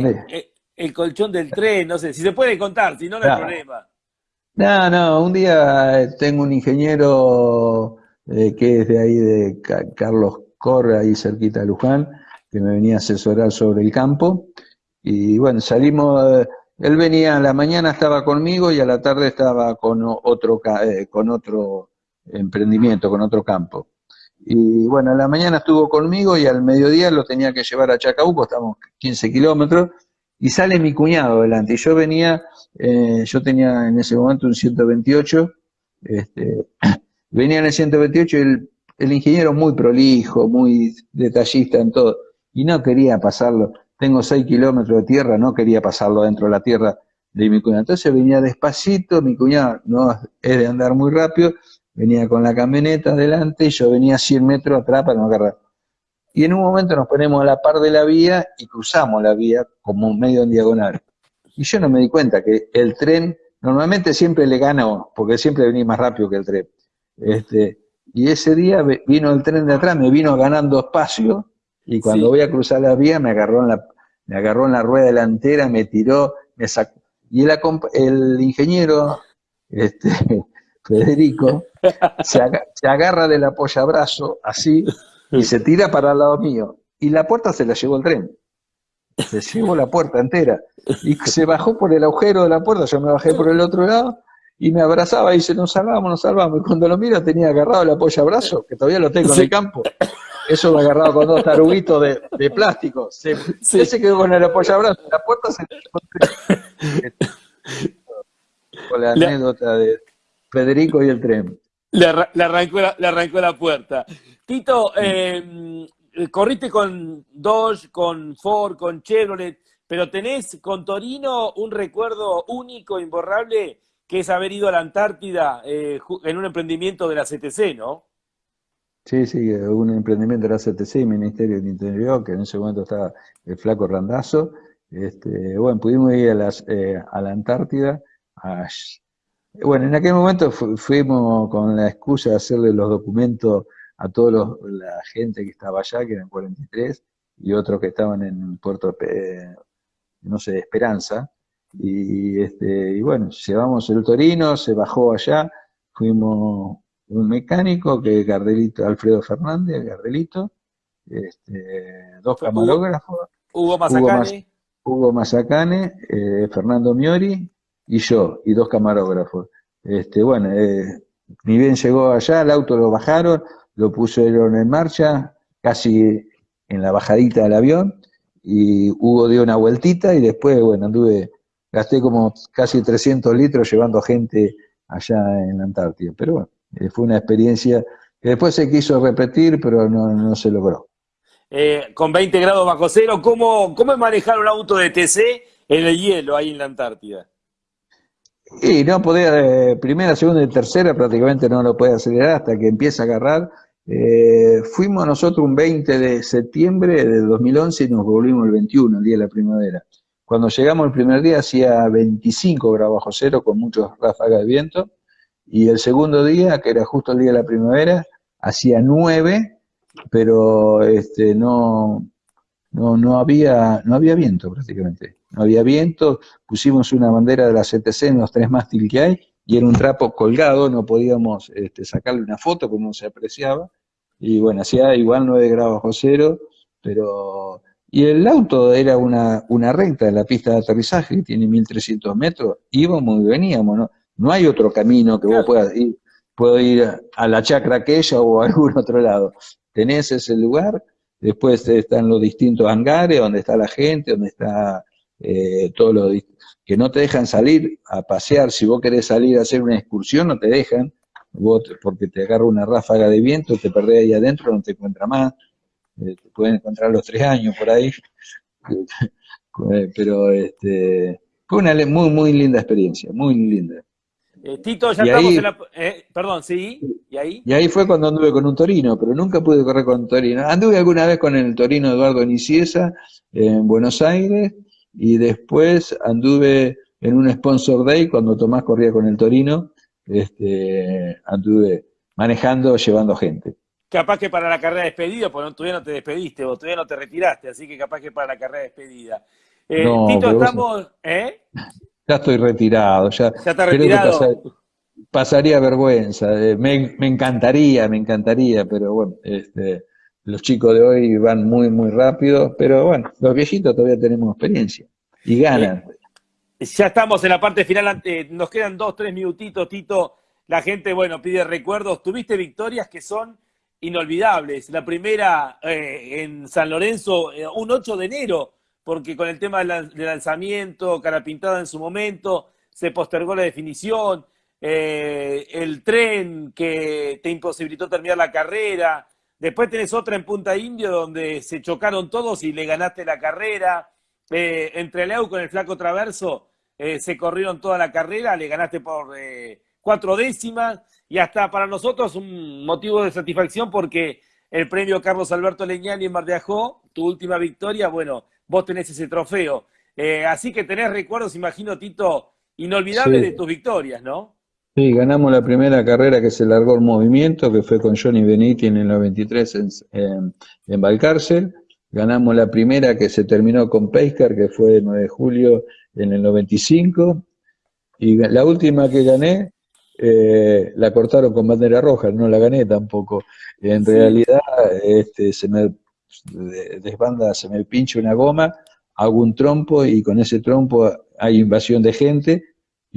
[SPEAKER 3] el, colchón del tren, no sé, si se puede contar, si no, no hay problema.
[SPEAKER 4] No, no, un día eh, tengo un ingeniero eh, que es de ahí de Carlos Corre, ahí cerquita de Luján, que me venía a asesorar sobre el campo. Y bueno, salimos, eh, él venía a la mañana estaba conmigo y a la tarde estaba con otro, con otro emprendimiento, con otro campo. Y bueno, a la mañana estuvo conmigo y al mediodía lo tenía que llevar a Chacabuco, estamos 15 kilómetros, y sale mi cuñado delante. Y yo venía, eh, yo tenía en ese momento un 128, este, venía en el 128 el, el ingeniero muy prolijo, muy detallista en todo, y no quería pasarlo. Tengo 6 kilómetros de tierra, no quería pasarlo dentro de la tierra de mi cuñado. Entonces venía despacito, mi cuñado no es de andar muy rápido, venía con la camioneta adelante y yo venía 100 metros atrás para no agarrar y en un momento nos ponemos a la par de la vía y cruzamos la vía como medio en diagonal. Y yo no me di cuenta que el tren, normalmente siempre le gano, porque siempre venía más rápido que el tren. Este, y ese día vino el tren de atrás, me vino ganando espacio, y cuando voy a cruzar la vía me agarró en la, me agarró en la rueda delantera, me tiró, me sacó. Y el, el ingeniero, este, Federico, se, se agarra del apoyabrazo, así, y se tira para el lado mío. Y la puerta se la llevó el tren. Se llevó la puerta entera. Y se bajó por el agujero de la puerta, yo me bajé por el otro lado y me abrazaba y dice, nos salvamos, nos salvamos. Y cuando lo miro tenía agarrado el apoyo abrazo, que todavía lo tengo en el campo. Eso lo agarrado con dos taruguitos de, de plástico. Se, se quedó con el apoyo abrazo. La puerta se con la anécdota de Federico y el tren.
[SPEAKER 3] Le, arrancó, la, le arrancó la puerta. Tito, eh, corriste con Dodge, con Ford, con Chevrolet, pero tenés con Torino un recuerdo único, imborrable, que es haber ido a la Antártida eh, en un emprendimiento de la CTC, ¿no?
[SPEAKER 4] Sí, sí, un emprendimiento de la CTC Ministerio del Interior, que en ese momento estaba el flaco Randazo. Este, bueno, pudimos ir a, las, eh, a la Antártida. Bueno, en aquel momento fuimos con la excusa de hacerle los documentos a toda la gente que estaba allá, que eran 43, y otros que estaban en Puerto, no sé, Esperanza. Y, este, y bueno, llevamos el Torino, se bajó allá, fuimos un mecánico, que es Gardelito, Alfredo Fernández, Gardelito, este, dos camarógrafos.
[SPEAKER 3] Hugo Mazacane.
[SPEAKER 4] Hugo, Mazacane, eh, Fernando Miori y yo, y dos camarógrafos. Este, bueno, eh, ni bien llegó allá, el auto lo bajaron, lo pusieron en marcha, casi en la bajadita del avión, y Hugo dio una vueltita y después, bueno, anduve, gasté como casi 300 litros llevando gente allá en la Antártida. Pero bueno, eh, fue una experiencia que después se quiso repetir, pero no, se logró.
[SPEAKER 3] Eh, con 20 grados bajo cero, ¿cómo, ¿cómo es manejar un auto de TC en el hielo ahí en la Antártida?
[SPEAKER 4] Y no podía, eh, primera, segunda y tercera prácticamente no lo puede acelerar hasta que empieza a agarrar eh, fuimos nosotros un 20 de septiembre del 2011 y nos volvimos el 21, el día de la primavera. Cuando llegamos el primer día hacía 25 grados bajo cero con muchos ráfagas de viento y el segundo día, que era justo el día de la primavera, hacía 9 pero este, no, no, no, había, no había viento prácticamente. No había viento, pusimos una bandera de la CTC en los tres mástiles que hay y era un trapo colgado, no podíamos este, sacarle una foto no se apreciaba. Y bueno, hacía igual 9 grados bajo cero, pero... Y el auto era una, una recta de la pista de aterrizaje, que tiene 1300 metros, íbamos y veníamos, ¿no? No hay otro camino que vos puedas ir, puedo ir a la chacra aquella o a algún otro lado. Tenés ese lugar, después están los distintos hangares, donde está la gente, donde está eh, todo lo que no te dejan salir a pasear, si vos querés salir a hacer una excursión, no te dejan, vos, porque te agarra una ráfaga de viento, te perdés ahí adentro, no te encuentra más, eh, te pueden encontrar los tres años por ahí, pero este, fue una muy, muy linda experiencia, muy linda.
[SPEAKER 3] Eh, Tito, ya estamos en la... Eh, perdón, sí, ¿y ahí?
[SPEAKER 4] Y ahí fue cuando anduve con un Torino, pero nunca pude correr con un Torino. Anduve alguna vez con el Torino Eduardo Niciesa en Buenos Aires, y después anduve en un Sponsor Day, cuando Tomás corría con el Torino, este, anduve manejando, llevando gente.
[SPEAKER 3] Capaz que para la carrera de despedida, porque todavía no te despediste, vos todavía no te retiraste, así que capaz que para la carrera de despedida. Eh, Tito, estamos... ¿eh?
[SPEAKER 4] Ya estoy retirado, ya,
[SPEAKER 3] ya está retirado.
[SPEAKER 4] pasaría vergüenza, eh, me, me, encantaría, me encantaría, pero bueno, este, los chicos de hoy van muy, muy rápido, pero bueno, los viejitos todavía tenemos experiencia y ganan.
[SPEAKER 3] Ya estamos en la parte final, nos quedan dos, tres minutitos, Tito. La gente, bueno, pide recuerdos. Tuviste victorias que son inolvidables. La primera eh, en San Lorenzo, eh, un 8 de enero, porque con el tema del lanzamiento, cara pintada en su momento, se postergó la definición, eh, el tren que te imposibilitó terminar la carrera, Después tenés otra en Punta Indio donde se chocaron todos y le ganaste la carrera. Eh, entre Leu con el flaco traverso eh, se corrieron toda la carrera, le ganaste por eh, cuatro décimas y hasta para nosotros un motivo de satisfacción porque el premio Carlos Alberto Leñani en Mar de Ajó, tu última victoria, bueno, vos tenés ese trofeo. así que tenés recuerdos, imagino, Tito, inolvidables de tus victorias, ¿no?
[SPEAKER 4] Sí, ganamos la primera carrera que se largó el movimiento, que fue con Johnny Beniti en el 93 en, en, en Valcárcel. Ganamos la primera que se terminó con Pescar, que fue el 9 de julio en el 95. Y la última que gané, eh, la cortaron con bandera roja, no la gané tampoco. En realidad, este, se me desbanda, se me pincha una goma, hago un trompo y con ese trompo hay invasión de gente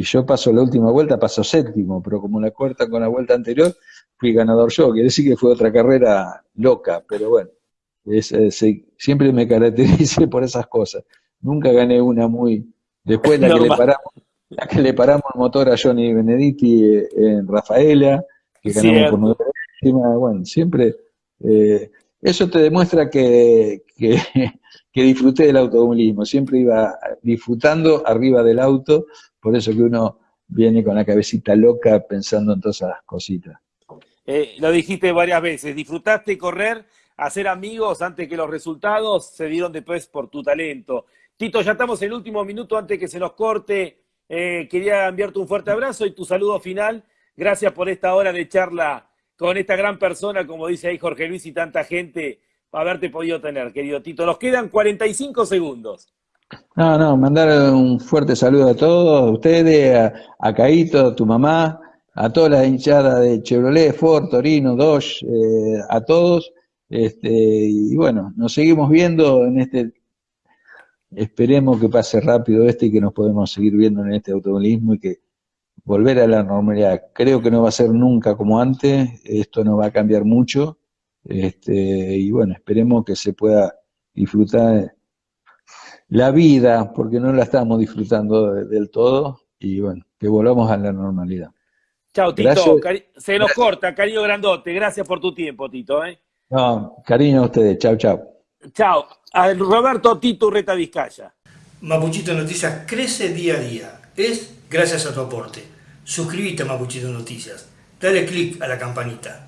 [SPEAKER 4] y yo paso la última vuelta, paso séptimo, pero como la cuarta con la vuelta anterior, fui ganador yo, quiere decir que fue otra carrera loca, pero bueno, es, siempre me caractericé por esas cosas. Nunca gané una muy... Después la que, le paramos, la que le paramos el motor a Johnny Benedetti eh, en Rafaela, que ganamos por nueve bueno, siempre... Eh, eso te demuestra que, que, que disfruté del automovilismo, siempre iba disfrutando arriba del auto, por eso que uno viene con la cabecita loca pensando en todas esas cositas.
[SPEAKER 3] Eh, lo dijiste varias veces, disfrutaste correr, hacer amigos antes que los resultados se dieron después por tu talento. Tito, ya estamos en el último minuto antes que se nos corte. Eh, quería enviarte un fuerte abrazo y tu saludo final. Gracias por esta hora de charla con esta gran persona, como dice ahí Jorge Luis y tanta gente, haberte podido tener, querido Tito. Nos quedan 45 segundos.
[SPEAKER 4] No, no, mandar un fuerte saludo a todos, a ustedes, a, a Caito, a tu mamá, a toda la hinchada de Chevrolet, Ford, Torino, Dodge, eh, a todos. Este, y bueno, nos seguimos viendo en este, esperemos que pase rápido este y que nos podemos seguir viendo en este automovilismo y que volver a la normalidad. Creo que no va a ser nunca como antes, esto no va a cambiar mucho, este, y bueno, esperemos que se pueda disfrutar la vida, porque no la estamos disfrutando del todo, y bueno, que volvamos a la normalidad.
[SPEAKER 3] Chao, Tito. Se nos corta, cariño grandote. Gracias por tu tiempo, Tito. ¿eh?
[SPEAKER 4] No, cariño a ustedes. Chao, chao.
[SPEAKER 3] Chao. A Roberto Tito Reta Vizcaya.
[SPEAKER 1] Mapuchito Noticias crece día a día. Es gracias a tu aporte. Suscríbete a Mapuchito Noticias. Dale click a la campanita.